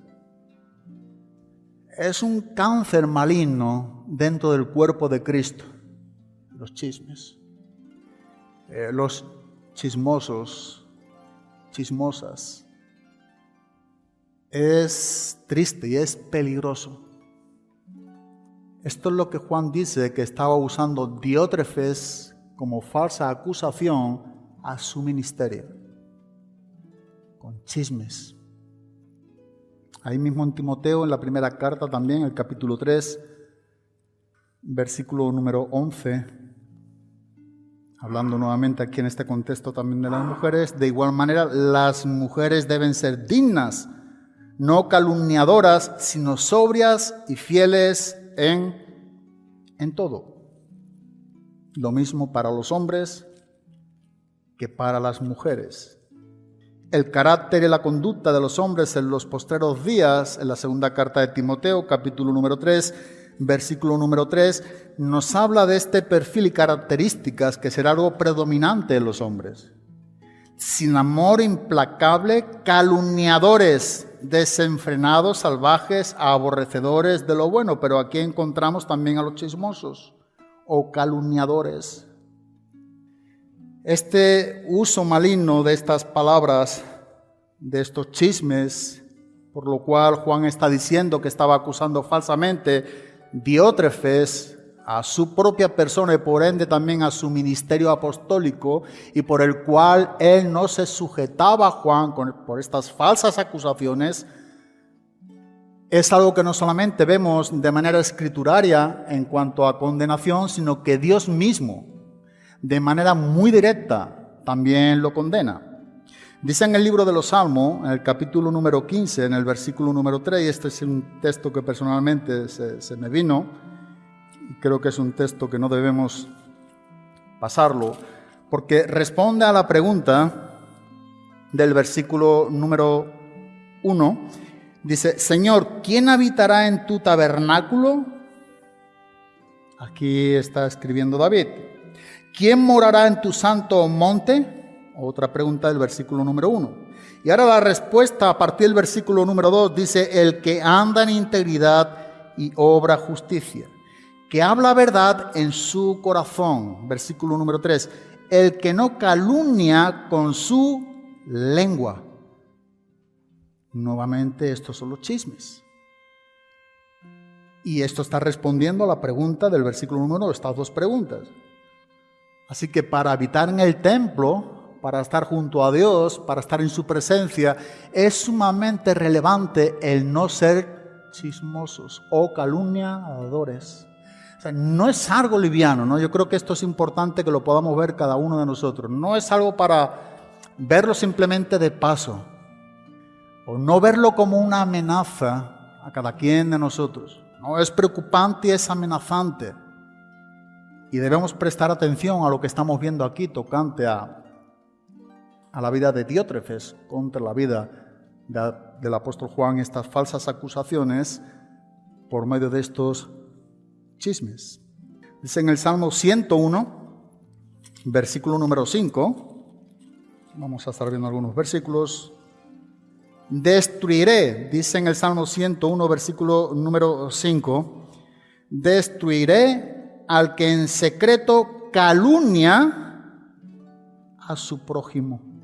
Es un cáncer maligno dentro del cuerpo de Cristo, los chismes. Eh, los chismosos, chismosas. Es triste y es peligroso. Esto es lo que Juan dice que estaba usando Diótrefes como falsa acusación a su ministerio, con chismes. Ahí mismo en Timoteo, en la primera carta también, el capítulo 3, versículo número 11, hablando nuevamente aquí en este contexto también de las mujeres, de igual manera las mujeres deben ser dignas, no calumniadoras, sino sobrias y fieles en, en todo. Lo mismo para los hombres que para las mujeres. El carácter y la conducta de los hombres en los postreros días, en la segunda carta de Timoteo, capítulo número 3, versículo número 3, nos habla de este perfil y características que será algo predominante en los hombres. Sin amor implacable, calumniadores, desenfrenados, salvajes, aborrecedores de lo bueno, pero aquí encontramos también a los chismosos o calumniadores. Este uso maligno de estas palabras, de estos chismes, por lo cual Juan está diciendo que estaba acusando falsamente Diótrefes a su propia persona y por ende también a su ministerio apostólico y por el cual él no se sujetaba a Juan por estas falsas acusaciones, es algo que no solamente vemos de manera escrituraria en cuanto a condenación, sino que Dios mismo, de manera muy directa, también lo condena. Dice en el libro de los Salmos, en el capítulo número 15, en el versículo número 3, y este es un texto que personalmente se, me vino, y creo que es un texto que no debemos pasarlo, porque responde a la pregunta del versículo número 1. Dice, Señor, ¿quién habitará en tu tabernáculo? Aquí está escribiendo David. ¿Quién morará en tu santo monte? Otra pregunta del versículo número uno. Y ahora la respuesta a partir del versículo número dos dice, el que anda en integridad y obra justicia, que habla verdad en su corazón. Versículo número tres, el que no calumnia con su lengua. Nuevamente estos son los chismes. Y esto está respondiendo a la pregunta del versículo número uno, estas dos preguntas. Así que para habitar en el templo, para estar junto a Dios, para estar en su presencia, es sumamente relevante el no ser chismosos o calumniadores. O sea, no es algo liviano, ¿no? Yo creo que esto es importante que lo podamos ver cada uno de nosotros. No es algo para verlo simplemente de paso o no verlo como una amenaza a cada quien de nosotros. No es preocupante y es amenazante. Y debemos prestar atención a lo que estamos viendo aquí tocante a, a la vida de Diótrefes contra la vida del apóstol Juan, estas falsas acusaciones por medio de estos chismes. Dice en el Salmo 101, versículo número 5, vamos a estar viendo algunos versículos, destruiré, dice en el Salmo 101, versículo número 5, destruiré al que en secreto calumnia a su prójimo.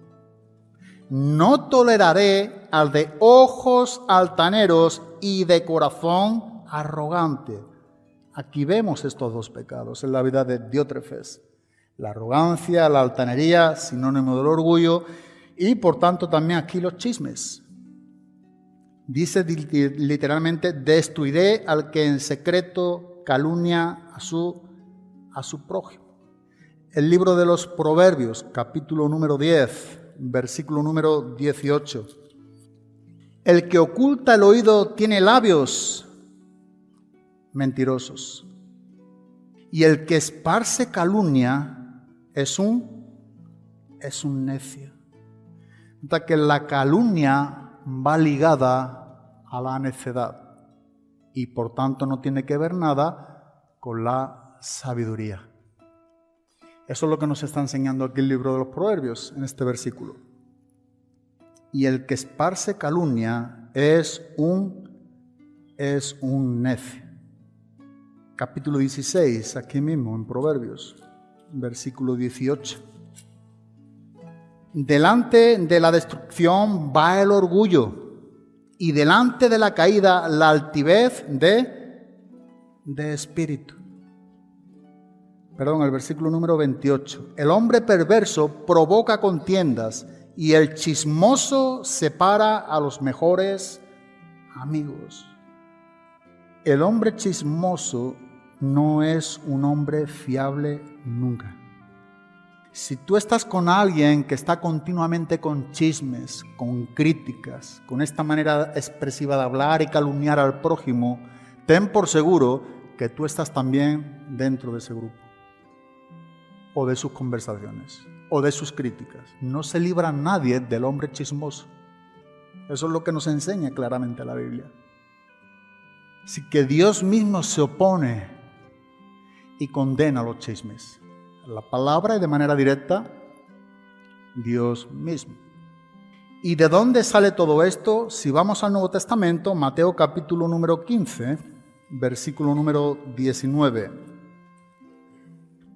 No toleraré al de ojos altaneros y de corazón arrogante. Aquí vemos estos dos pecados en la vida de Diótrefes. La arrogancia, la altanería, sinónimo del orgullo, y por tanto también aquí los chismes. Dice literalmente, destruiré al que en secreto calumnia a su, a su prójimo. El libro de los Proverbios, capítulo número 10, versículo número 18. El que oculta el oído tiene labios mentirosos. Y el que esparce calumnia es un es un necio. que la calumnia va ligada a la necedad y por tanto no tiene que ver nada con la sabiduría. Eso es lo que nos está enseñando aquí el libro de los Proverbios en este versículo. Y el que esparce calumnia es un es un necio. Capítulo 16, aquí mismo en Proverbios, versículo 18. Delante de la destrucción va el orgullo y delante de la caída la altivez de, de espíritu. Perdón, el versículo número 28. El hombre perverso provoca contiendas y el chismoso separa a los mejores amigos. El hombre chismoso no es un hombre fiable nunca. Si tú estás con alguien que está continuamente con chismes, con críticas, con esta manera expresiva de hablar y calumniar al prójimo, ten por seguro que tú estás también dentro de ese grupo, o de sus conversaciones, o de sus críticas. No se libra nadie del hombre chismoso. Eso es lo que nos enseña claramente la Biblia. Así que Dios mismo se opone y condena los chismes la palabra y de manera directa Dios mismo. ¿Y de dónde sale todo esto? Si vamos al Nuevo Testamento, Mateo capítulo número 15, versículo número 19.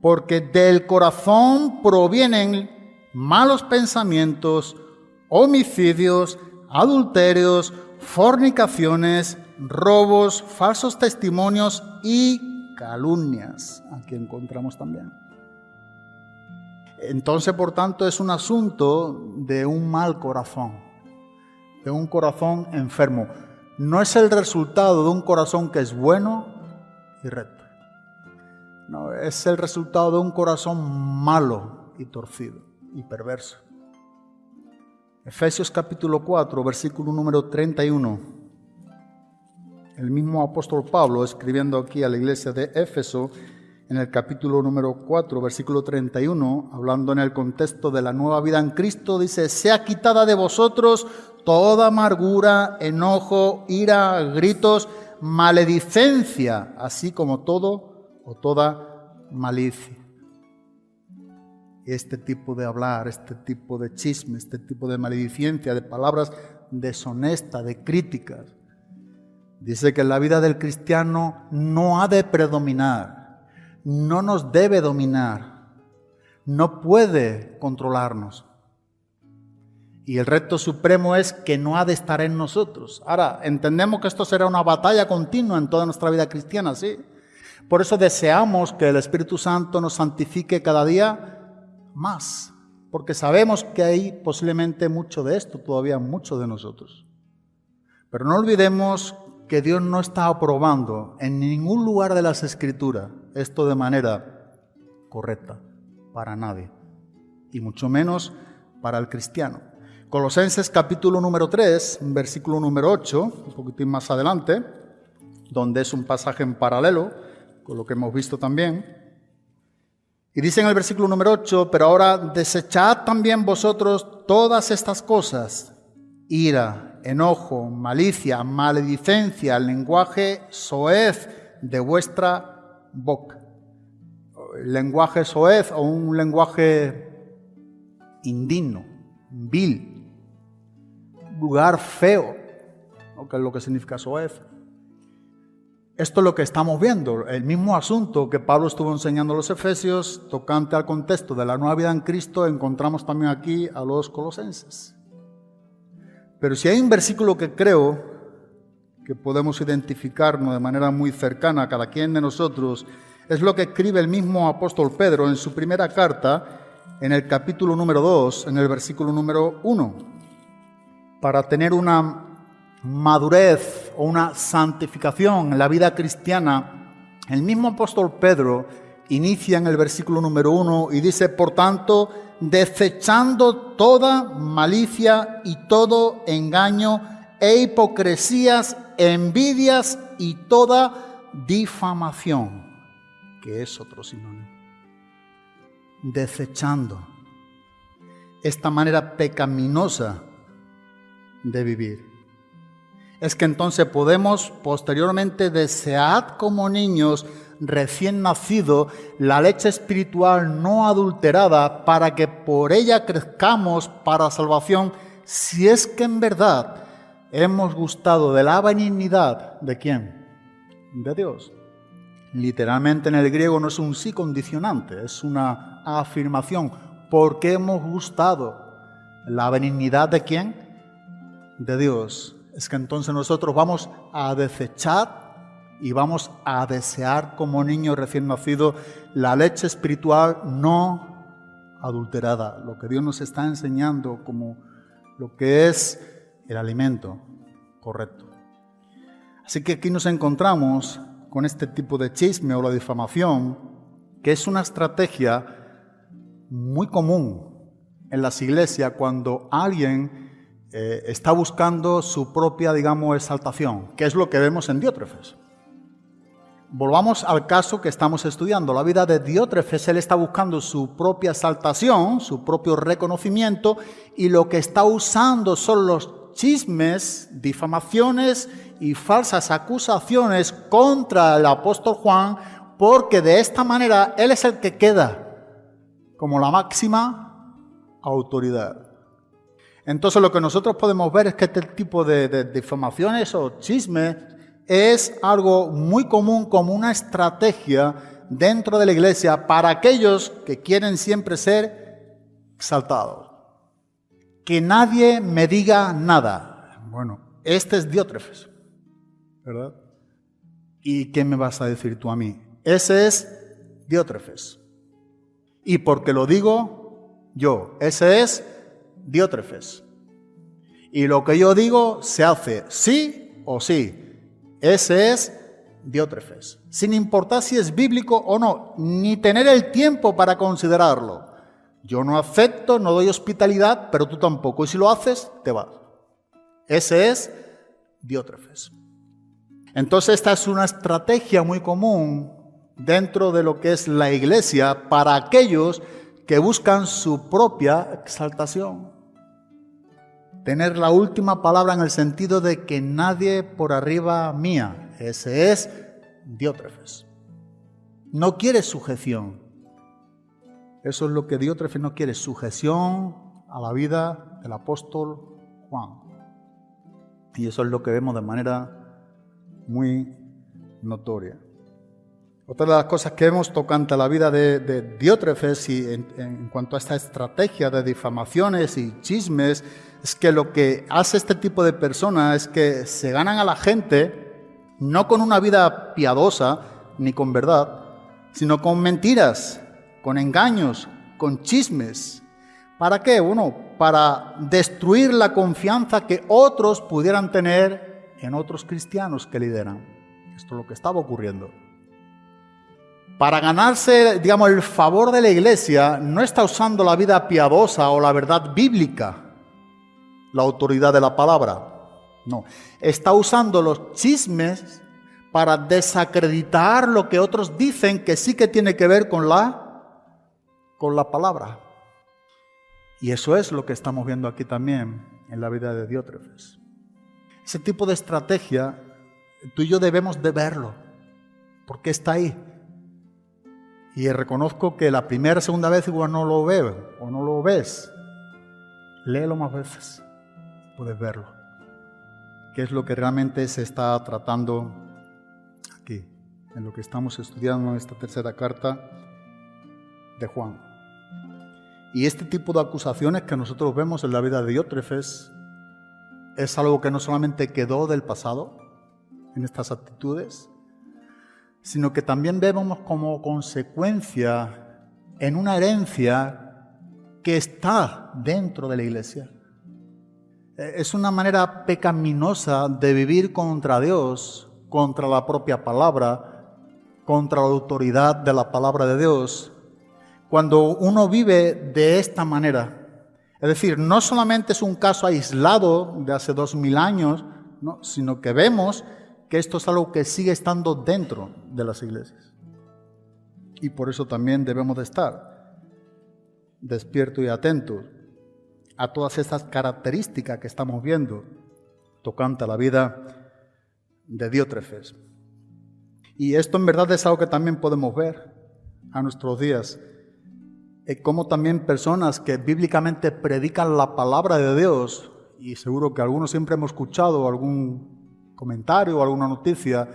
Porque del corazón provienen malos pensamientos, homicidios, adulterios, fornicaciones, robos, falsos testimonios y calumnias. Aquí encontramos también. Entonces, por tanto, es un asunto de un mal corazón, de un corazón enfermo. No es el resultado de un corazón que es bueno y recto. No, es el resultado de un corazón malo y torcido y perverso. Efesios capítulo 4, versículo número 31. El mismo apóstol Pablo, escribiendo aquí a la iglesia de Éfeso, en el capítulo número 4, versículo 31, hablando en el contexto de la nueva vida en Cristo, dice, sea quitada de vosotros toda amargura, enojo, ira, gritos, maledicencia, así como todo o toda malicia. Este tipo de hablar, este tipo de chisme, este tipo de maledicencia, de palabras deshonestas, de críticas. Dice que la vida del cristiano no ha de predominar no nos debe dominar, no puede controlarnos. Y el reto supremo es que no ha de estar en nosotros. Ahora, entendemos que esto será una batalla continua en toda nuestra vida cristiana, ¿sí? Por eso deseamos que el Espíritu Santo nos santifique cada día más, porque sabemos que hay posiblemente mucho de esto, todavía mucho de nosotros. Pero no olvidemos que Dios no está aprobando en ningún lugar de las escrituras esto de manera correcta para nadie, y mucho menos para el cristiano. Colosenses capítulo número 3, versículo número 8, un poquitín más adelante, donde es un pasaje en paralelo con lo que hemos visto también. Y dice en el versículo número 8, pero ahora desechad también vosotros todas estas cosas, ira, enojo, malicia, maledicencia, lenguaje soez de vuestra boca. lenguaje soez o un lenguaje indigno, vil, lugar feo, que es lo que significa soez. Esto es lo que estamos viendo, el mismo asunto que Pablo estuvo enseñando a los efesios, tocante al contexto de la nueva vida en Cristo, encontramos también aquí a los colosenses. Pero si hay un versículo que creo que podemos identificarnos de manera muy cercana a cada quien de nosotros, es lo que escribe el mismo apóstol Pedro en su primera carta, en el capítulo número 2, en el versículo número 1 para tener una madurez o una santificación en la vida cristiana, el mismo apóstol Pedro inicia en el versículo número uno y dice, por tanto, desechando toda malicia y todo engaño e hipocresías, envidias y toda difamación, que es otro sinónimo. Desechando esta manera pecaminosa de vivir. Es que entonces podemos posteriormente desear como niños recién nacido la leche espiritual no adulterada para que por ella crezcamos para salvación si es que en verdad hemos gustado de la benignidad de quién? De Dios. Literalmente en el griego no es un sí condicionante, es una afirmación. Porque hemos gustado la benignidad de quién? de Dios es que entonces nosotros vamos a desechar y vamos a desear como niño recién nacido la leche espiritual no adulterada, lo que Dios nos está enseñando como lo que es el alimento correcto. Así que aquí nos encontramos con este tipo de chisme o la difamación, que es una estrategia muy común en las iglesias cuando alguien eh, está buscando su propia, digamos, exaltación, que es lo que vemos en Diótrefes. Volvamos al caso que estamos estudiando, la vida de Diótrefes, él está buscando su propia exaltación, su propio reconocimiento, y lo que está usando son los chismes, difamaciones y falsas acusaciones contra el apóstol Juan, porque de esta manera él es el que queda como la máxima autoridad. Entonces lo que nosotros podemos ver es que este tipo de, difamaciones o chismes es algo muy común como una estrategia dentro de la iglesia para aquellos que quieren siempre ser exaltados. Que nadie me diga nada. Bueno, este es Diótrefes, ¿verdad? ¿Y qué me vas a decir tú a mí? Ese es Diótrefes. Y porque lo digo yo, ese es Diótrefes. Y lo que yo digo se hace sí o sí. Ese es Diótrefes. Sin importar si es bíblico o no, ni tener el tiempo para considerarlo. Yo no acepto, no doy hospitalidad, pero tú tampoco. Y si lo haces, te vas. Ese es Diótrefes. Entonces esta es una estrategia muy común dentro de lo que es la iglesia para aquellos que buscan su propia exaltación tener la última palabra en el sentido de que nadie por arriba mía. Ese es Diótrefes. No quiere sujeción. Eso es lo que Diótrefes no quiere, sujeción a la vida del apóstol Juan. Y eso es lo que vemos de manera muy notoria. Otra de las cosas que vemos tocante a la vida de, Diótrefes y en, en, cuanto a esta estrategia de difamaciones y chismes es que lo que hace este tipo de personas es que se ganan a la gente no con una vida piadosa ni con verdad, sino con mentiras, con engaños, con chismes, ¿Para qué? Bueno, para destruir la confianza que otros pudieran tener en otros cristianos que lideran. Esto es lo que estaba ocurriendo. Para ganarse, digamos, el favor de la iglesia, no está usando la vida piadosa o la verdad bíblica, la autoridad de la palabra. No, está usando los chismes para desacreditar lo que otros dicen que sí que tiene que ver con la, con la palabra. Y eso es lo que estamos viendo aquí también en la vida de Diótrefes. Ese tipo de estrategia, tú y yo debemos de verlo, porque está ahí. Y reconozco que la primera, segunda vez igual no lo veo o no lo ves. Léelo más veces, puedes verlo. ¿Qué es lo que realmente se está tratando aquí, en lo que estamos estudiando en esta tercera carta de Juan? Y este tipo de acusaciones que nosotros vemos en la vida de Diótrefes es algo que no solamente quedó del pasado en estas actitudes, sino que también vemos como consecuencia en una herencia que está dentro de la iglesia. Eh, es una manera pecaminosa de vivir contra Dios, contra la propia palabra, contra la autoridad de la palabra de Dios, cuando uno vive de esta manera. Es decir, no solamente es un caso aislado de hace dos mil años, sino que vemos que esto es algo que sigue estando dentro de las iglesias. Y por eso también debemos de estar despiertos y atentos a todas estas características que estamos viendo tocante a la vida de Diótrefes. Y esto en verdad es algo que también podemos ver a nuestros días, como también personas que bíblicamente predican la palabra de Dios, y seguro que algunos siempre hemos escuchado algún comentario o alguna noticia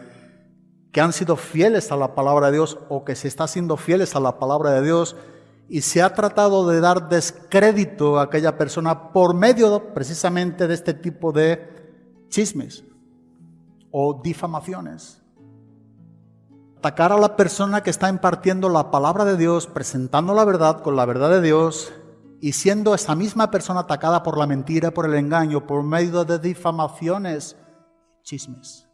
que han sido fieles a la palabra de Dios o que se está siendo fieles a la palabra de Dios y se ha tratado de dar descrédito a aquella persona por medio precisamente de este tipo de chismes o difamaciones. Atacar a la persona que está impartiendo la palabra de Dios, presentando la verdad con la verdad de Dios y siendo esa misma persona atacada por la mentira, por el engaño, por medio de difamaciones chismes.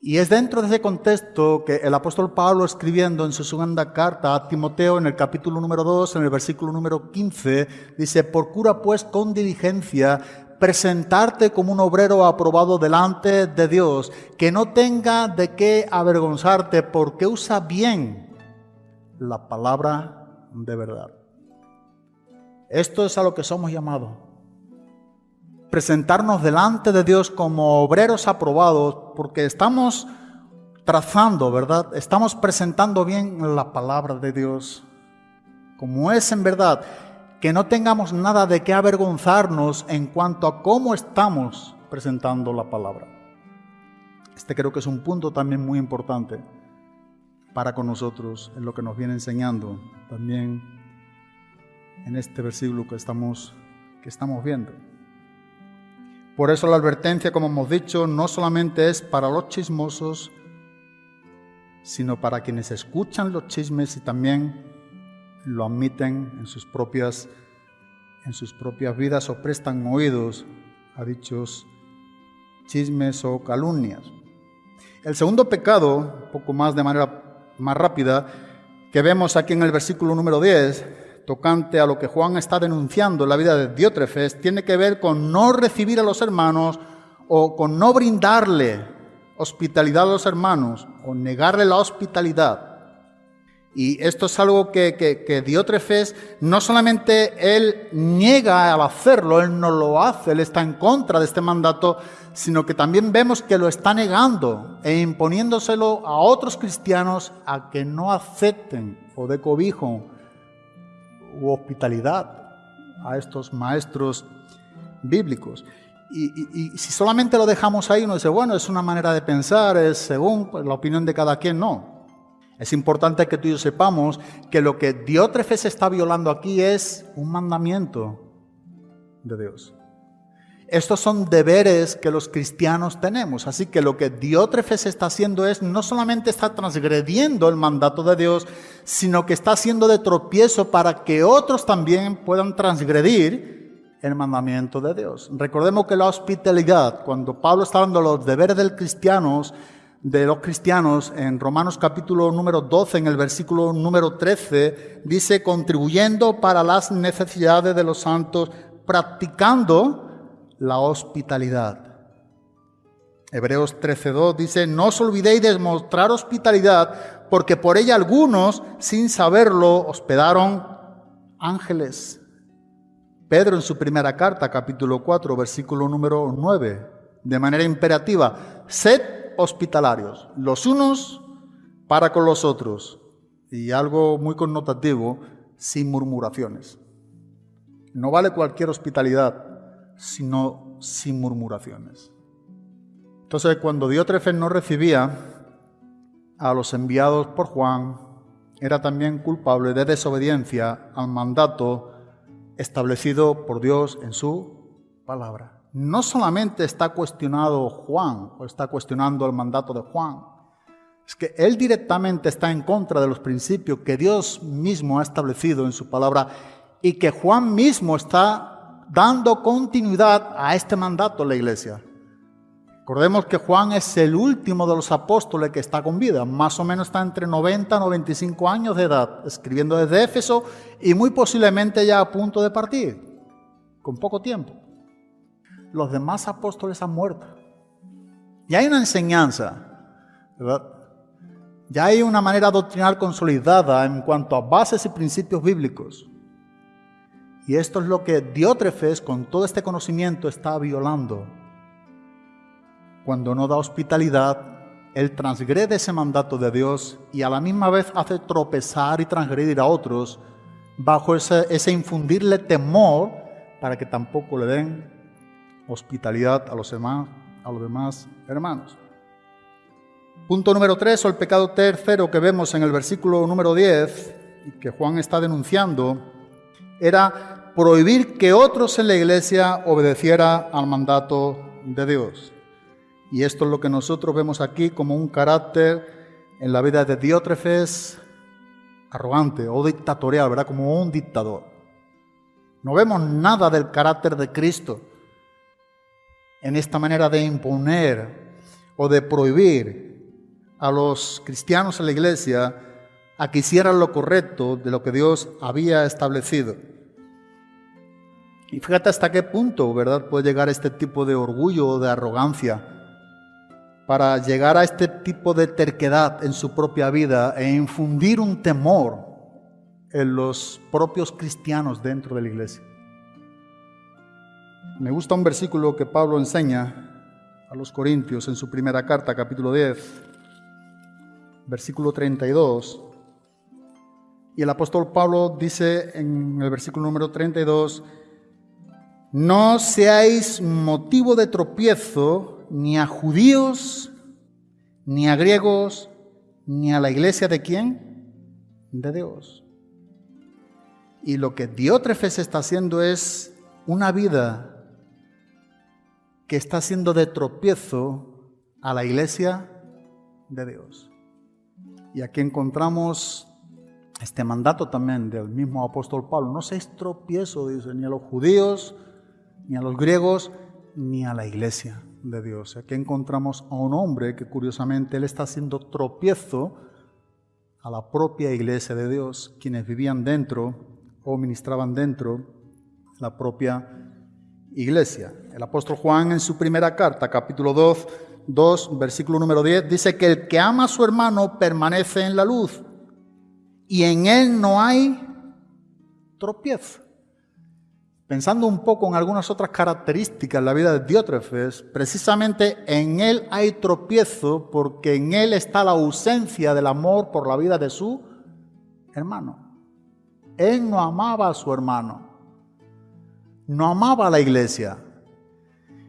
Y es dentro de ese contexto que el apóstol Pablo escribiendo en su segunda carta a Timoteo en el capítulo número 2, en el versículo número 15, dice, procura pues con diligencia presentarte como un obrero aprobado delante de Dios, que no tenga de qué avergonzarte porque usa bien la palabra de verdad. Esto es a lo que somos llamados presentarnos delante de Dios como obreros aprobados, porque estamos trazando, ¿verdad? Estamos presentando bien la palabra de Dios, como es en verdad, que no tengamos nada de qué avergonzarnos en cuanto a cómo estamos presentando la palabra. Este creo que es un punto también muy importante para con nosotros, en lo que nos viene enseñando también en este versículo que estamos, que estamos viendo. Por eso la advertencia, como hemos dicho, no solamente es para los chismosos, sino para quienes escuchan los chismes y también lo admiten en sus propias, en sus propias vidas o prestan oídos a dichos chismes o calumnias. El segundo pecado, un poco más de manera más rápida, que vemos aquí en el versículo número 10, tocante a lo que Juan está denunciando en la vida de Diótrefes tiene que ver con no recibir a los hermanos o con no brindarle hospitalidad a los hermanos o negarle la hospitalidad. Y esto es algo que, que, Diótrefes no solamente él niega al hacerlo, él no lo hace, él está en contra de este mandato, sino que también vemos que lo está negando e imponiéndoselo a otros cristianos a que no acepten o de cobijo u hospitalidad a estos maestros bíblicos. Y, si solamente lo dejamos ahí, uno dice, bueno, es una manera de pensar, es según pues, la opinión de cada quien, no. Es importante que tú y yo sepamos que lo que Diótrefes está violando aquí es un mandamiento de Dios. Estos son deberes que los cristianos tenemos. Así que lo que Diótrefes está haciendo es no solamente está transgrediendo el mandato de Dios, sino que está haciendo de tropiezo para que otros también puedan transgredir el mandamiento de Dios. Recordemos que la hospitalidad, cuando Pablo está de los deberes del cristianos, de los cristianos en Romanos capítulo número 12, en el versículo número 13, dice, contribuyendo para las necesidades de los santos, practicando la hospitalidad. Hebreos 13.2 dice, no os olvidéis de mostrar hospitalidad, porque por ella algunos, sin saberlo, hospedaron ángeles. Pedro en su primera carta, capítulo 4, versículo número 9, de manera imperativa, sed hospitalarios, los unos para con los otros, y algo muy connotativo, sin murmuraciones. No vale cualquier hospitalidad, sino sin murmuraciones. Entonces, cuando Diótrefes no recibía a los enviados por Juan, era también culpable de desobediencia al mandato establecido por Dios en su palabra. No solamente está cuestionado Juan o está cuestionando el mandato de Juan, es que él directamente está en contra de los principios que Dios mismo ha establecido en su palabra y que Juan mismo está dando continuidad a este mandato en la iglesia. Recordemos que Juan es el último de los apóstoles que está con vida, más o menos está entre 90 y 95 años de edad, escribiendo desde Éfeso y muy posiblemente ya a punto de partir, con poco tiempo. Los demás apóstoles han muerto. Y hay una enseñanza, ¿verdad? Ya hay una manera doctrinal consolidada en cuanto a bases y principios bíblicos. Y esto es lo que Diótrefes, con todo este conocimiento, está violando. Cuando no da hospitalidad, él transgrede ese mandato de Dios y a la misma vez hace tropezar y transgredir a otros bajo ese, ese infundirle temor para que tampoco le den hospitalidad a los demás, a los demás hermanos. Punto número 3, o el pecado tercero que vemos en el versículo número 10 y que Juan está denunciando, era prohibir que otros en la iglesia obedeciera al mandato de Dios. Y esto es lo que nosotros vemos aquí como un carácter en la vida de Diótrefes arrogante o dictatorial, ¿verdad? Como un dictador. No vemos nada del carácter de Cristo en esta manera de imponer o de prohibir a los cristianos en la iglesia a que hicieran lo correcto de lo que Dios había establecido. Y fíjate hasta qué punto, ¿verdad?, puede llegar este tipo de orgullo o de arrogancia para llegar a este tipo de terquedad en su propia vida e infundir un temor en los propios cristianos dentro de la iglesia. Me gusta un versículo que Pablo enseña a los Corintios en su primera carta, capítulo 10, versículo 32. Y el apóstol Pablo dice en el versículo número 32, no seáis motivo de tropiezo ni a judíos, ni a griegos, ni a la iglesia de quién? De Dios. Y lo que Diótrefes está haciendo es una vida que está haciendo de tropiezo a la iglesia de Dios. Y aquí encontramos este mandato también del mismo apóstol Pablo. No seáis tropiezo, dice, ni a los judíos, ni a los griegos, ni a la iglesia de Dios. Aquí encontramos a un hombre que curiosamente él está haciendo tropiezo a la propia iglesia de Dios, quienes vivían dentro o ministraban dentro la propia iglesia. El apóstol Juan en su primera carta, capítulo 2, 2, versículo número 10, dice que el que ama a su hermano permanece en la luz y en él no hay tropiezo. Pensando un poco en algunas otras características de la vida de Diótrefes, precisamente en él hay tropiezo porque en él está la ausencia del amor por la vida de su hermano. Él no amaba a su hermano, no amaba a la iglesia.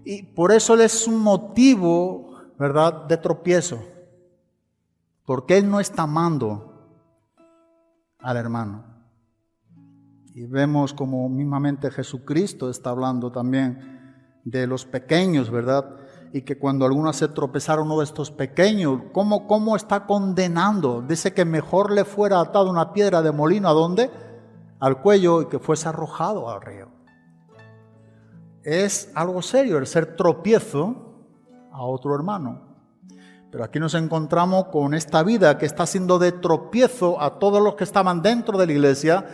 Y por eso él es un motivo, ¿verdad?, de tropiezo. Porque él no está amando al hermano. Y vemos como mismamente Jesucristo está hablando también de los pequeños, ¿verdad? Y que cuando alguno se tropezara uno de estos pequeños, ¿cómo, ¿cómo está condenando? Dice que mejor le fuera atado una piedra de molino, ¿a dónde? Al cuello y que fuese arrojado al río. Es algo serio el ser tropiezo a otro hermano. Pero aquí nos encontramos con esta vida que está siendo de tropiezo a todos los que estaban dentro de la iglesia,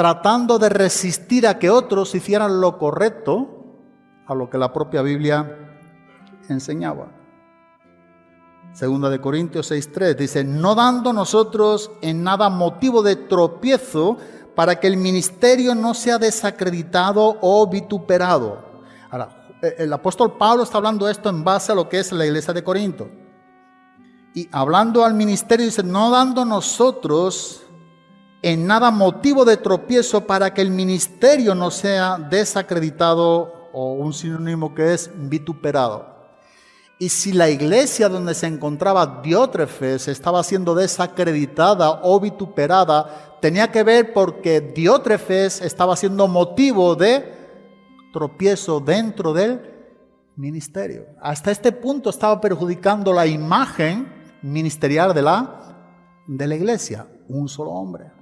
tratando de resistir a que otros hicieran lo correcto a lo que la propia Biblia enseñaba. Segunda de Corintios 6:3 dice, "No dando nosotros en nada motivo de tropiezo para que el ministerio no sea desacreditado o vituperado." Ahora, el apóstol Pablo está hablando esto en base a lo que es la iglesia de Corinto. Y hablando al ministerio dice, "No dando nosotros en nada motivo de tropiezo para que el ministerio no sea desacreditado o un sinónimo que es vituperado. Y si la iglesia donde se encontraba Diótrefes estaba siendo desacreditada o vituperada, tenía que ver porque Diótrefes estaba siendo motivo de tropiezo dentro del ministerio. Hasta este punto estaba perjudicando la imagen ministerial de la, de la iglesia, un solo hombre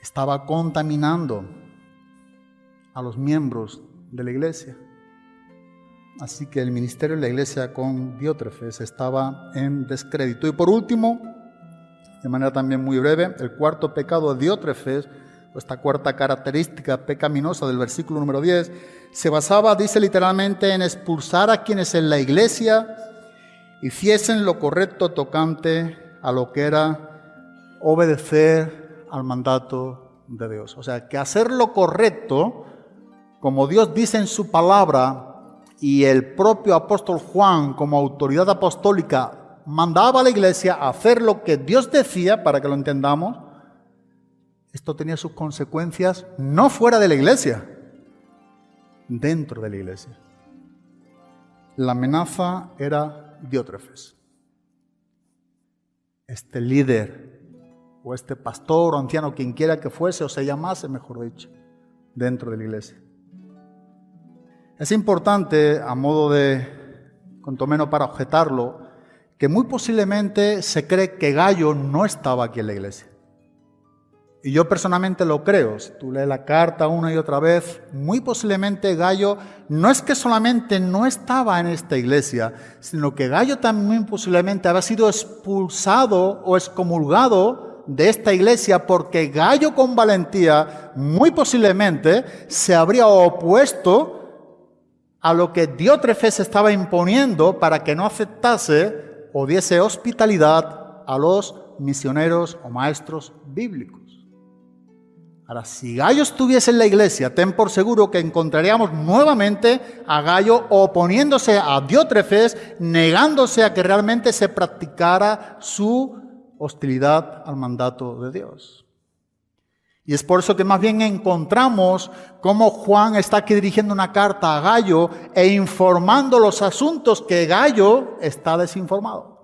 estaba contaminando a los miembros de la iglesia. Así que el ministerio de la iglesia con Diótrefes estaba en descrédito. Y por último, de manera también muy breve, el cuarto pecado de Diótrefes, esta cuarta característica pecaminosa del versículo número 10, se basaba, dice literalmente, en expulsar a quienes en la iglesia hiciesen lo correcto tocante a lo que era obedecer al mandato de Dios. O sea, que hacer lo correcto, como Dios dice en su palabra, y el propio apóstol Juan como autoridad apostólica mandaba a la iglesia hacer lo que Dios decía, para que lo entendamos, esto tenía sus consecuencias no fuera de la iglesia, dentro de la iglesia. La amenaza era Diótrefes, este líder o este pastor o anciano, quien quiera que fuese o se llamase, mejor dicho, dentro de la iglesia. Es importante, a modo de, cuanto menos para objetarlo, que muy posiblemente se cree que Gallo no estaba aquí en la iglesia. Y yo personalmente lo creo. Si tú lees la carta una y otra vez, muy posiblemente Gallo no es que solamente no estaba en esta iglesia, sino que Gallo también posiblemente había sido expulsado o excomulgado de esta iglesia porque Gallo con valentía muy posiblemente se habría opuesto a lo que Diótrefes estaba imponiendo para que no aceptase o diese hospitalidad a los misioneros o maestros bíblicos. Ahora, si Gallo estuviese en la iglesia, ten por seguro que encontraríamos nuevamente a Gallo oponiéndose a Diótrefes, negándose a que realmente se practicara su hostilidad al mandato de Dios. Y es por eso que más bien encontramos cómo Juan está aquí dirigiendo una carta a Gallo e informando los asuntos que Gallo está desinformado.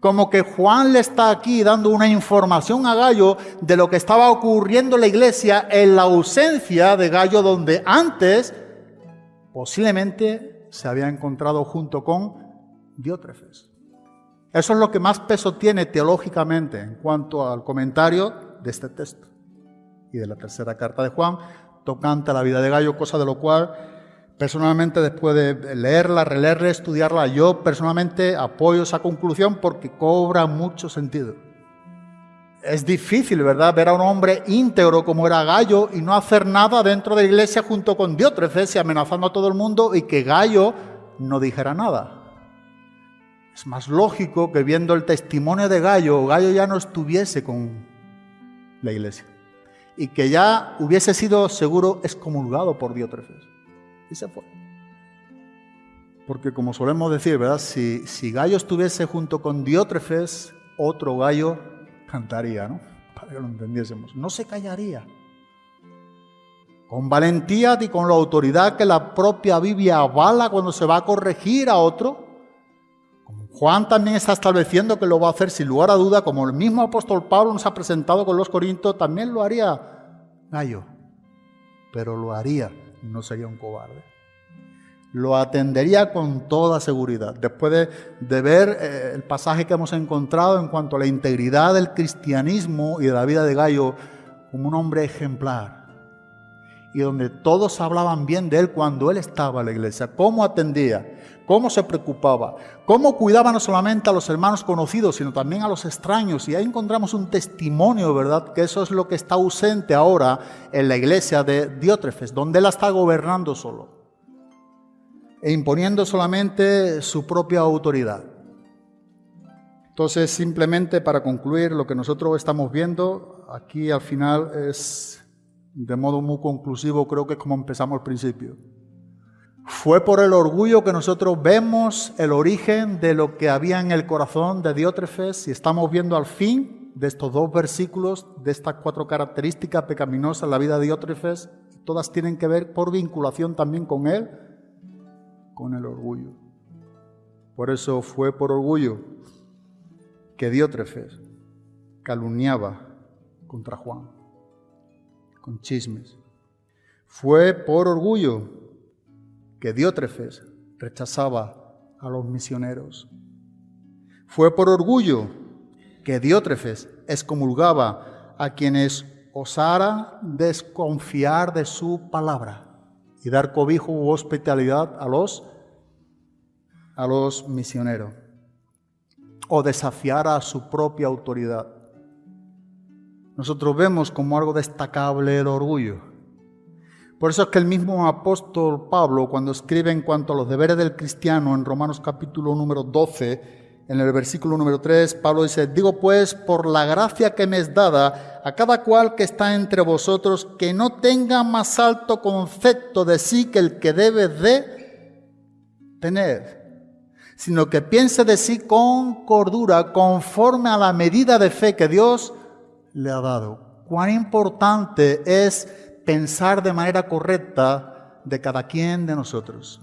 Como que Juan le está aquí dando una información a Gallo de lo que estaba ocurriendo en la iglesia en la ausencia de Gallo donde antes posiblemente se había encontrado junto con Diótrefes. Eso es lo que más peso tiene teológicamente en cuanto al comentario de este texto y de la tercera carta de Juan, tocante a la vida de Gallo, cosa de lo cual personalmente después de leerla, releerla, estudiarla, yo personalmente apoyo esa conclusión porque cobra mucho sentido. Es difícil, ¿verdad?, ver a un hombre íntegro como era Gallo y no hacer nada dentro de la iglesia junto con Diótrefes y amenazando a todo el mundo y que Gallo no dijera nada. Es más lógico que viendo el testimonio de Gallo, Gallo ya no estuviese con la iglesia y que ya hubiese sido seguro excomulgado por Diótrefes. Y se fue. Porque como solemos decir, ¿verdad? Si, si Gallo estuviese junto con Diótrefes, otro gallo cantaría, ¿no? Para que lo entendiésemos. No se callaría. Con valentía y con la autoridad que la propia Biblia avala cuando se va a corregir a otro, Juan también está estableciendo que lo va a hacer sin lugar a duda, como el mismo apóstol Pablo nos ha presentado con los Corintios, también lo haría Gallo, pero lo haría no sería un cobarde. Lo atendería con toda seguridad. Después de, ver eh, el pasaje que hemos encontrado en cuanto a la integridad del cristianismo y de la vida de Gallo como un hombre ejemplar, y donde todos hablaban bien de él cuando él estaba en la iglesia, cómo atendía, cómo se preocupaba, cómo cuidaba no solamente a los hermanos conocidos, sino también a los extraños. Y ahí encontramos un testimonio, ¿verdad? Que eso es lo que está ausente ahora en la iglesia de Diótrefes, donde él está gobernando solo e imponiendo solamente su propia autoridad. Entonces, simplemente para concluir, lo que nosotros estamos viendo aquí al final es de modo muy conclusivo, creo que es como empezamos al principio. Fue por el orgullo que nosotros vemos el origen de lo que había en el corazón de Diótrefes y estamos viendo al fin de estos dos versículos, de estas cuatro características pecaminosas en la vida de Diótrefes, todas tienen que ver por vinculación también con él, con el orgullo. Por eso fue por orgullo que Diótrefes calumniaba contra Juan con chismes. Fue por orgullo que Diótrefes rechazaba a los misioneros. Fue por orgullo que Diótrefes excomulgaba a quienes osara desconfiar de su palabra y dar cobijo u hospitalidad a los, a los misioneros o desafiar a su propia autoridad nosotros vemos como algo destacable el orgullo. Por eso es que el mismo apóstol Pablo, cuando escribe en cuanto a los deberes del cristiano en Romanos capítulo número 12, en el versículo número 3, Pablo dice, digo pues, por la gracia que me es dada, a cada cual que está entre vosotros, que no tenga más alto concepto de sí que el que debe de tener, sino que piense de sí con cordura, conforme a la medida de fe que Dios le ha dado. Cuán importante es pensar de manera correcta de cada quien de nosotros.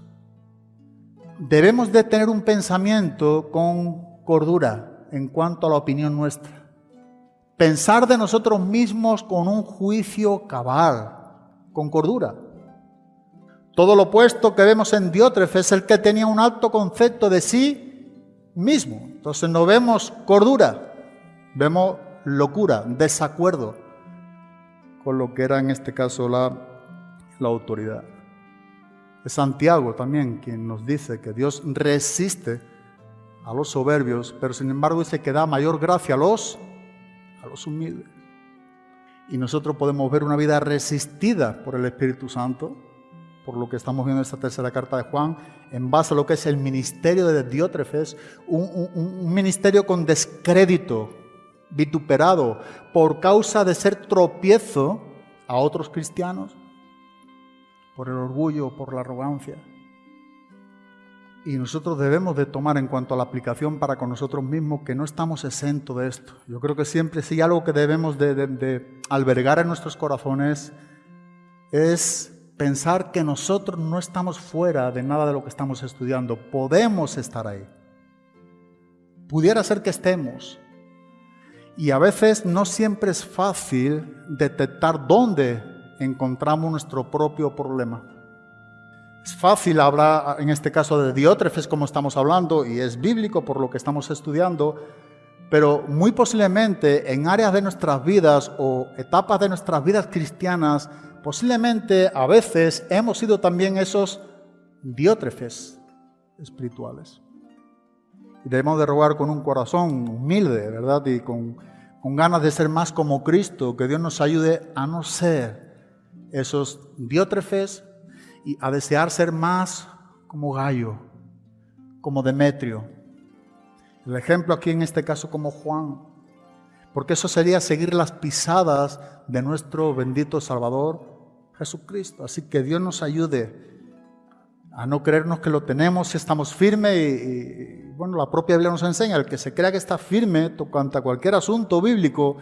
Debemos de tener un pensamiento con cordura en cuanto a la opinión nuestra. Pensar de nosotros mismos con un juicio cabal, con cordura. Todo lo opuesto que vemos en Diótrefes es el que tenía un alto concepto de sí mismo. Entonces no vemos cordura, vemos locura, desacuerdo con lo que era en este caso la, la autoridad. Es Santiago también quien nos dice que Dios resiste a los soberbios, pero sin embargo dice que da mayor gracia a los, a los humildes. Y nosotros podemos ver una vida resistida por el Espíritu Santo, por lo que estamos viendo en esta tercera carta de Juan, en base a lo que es el ministerio de Diótrefes, un, un ministerio con descrédito, vituperado por causa de ser tropiezo a otros cristianos, por el orgullo, por la arrogancia. Y nosotros debemos de tomar en cuanto a la aplicación para con nosotros mismos que no estamos exentos de esto. Yo creo que siempre si algo que debemos de, de albergar en nuestros corazones es pensar que nosotros no estamos fuera de nada de lo que estamos estudiando. Podemos estar ahí. Pudiera ser que estemos, y a veces no siempre es fácil detectar dónde encontramos nuestro propio problema. Es fácil hablar, en este caso, de Diótrefes, como estamos hablando, y es bíblico por lo que estamos estudiando, pero muy posiblemente en áreas de nuestras vidas o etapas de nuestras vidas cristianas, posiblemente a veces hemos sido también esos diótrefes espirituales. Debemos de rogar con un corazón humilde, ¿verdad? Y con, con ganas de ser más como Cristo, que Dios nos ayude a no ser esos diótrefes y a desear ser más como Gallo, como Demetrio. El ejemplo aquí en este caso como Juan, porque eso sería seguir las pisadas de nuestro bendito Salvador Jesucristo. Así que Dios nos ayude a no creernos que lo tenemos, si estamos firmes y, bueno, la propia Biblia nos enseña, el que se crea que está firme tocante a cualquier asunto bíblico,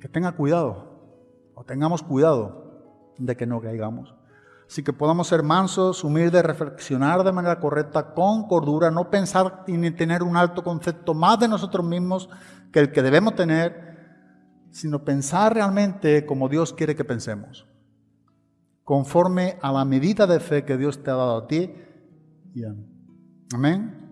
que tenga cuidado, o tengamos cuidado de que no caigamos. Así que podamos ser mansos, humildes, reflexionar de manera correcta, con cordura, no pensar ni tener un alto concepto más de nosotros mismos que el que debemos tener, sino pensar realmente como Dios quiere que pensemos conforme a la medida de fe que Dios te ha dado a ti. Amén.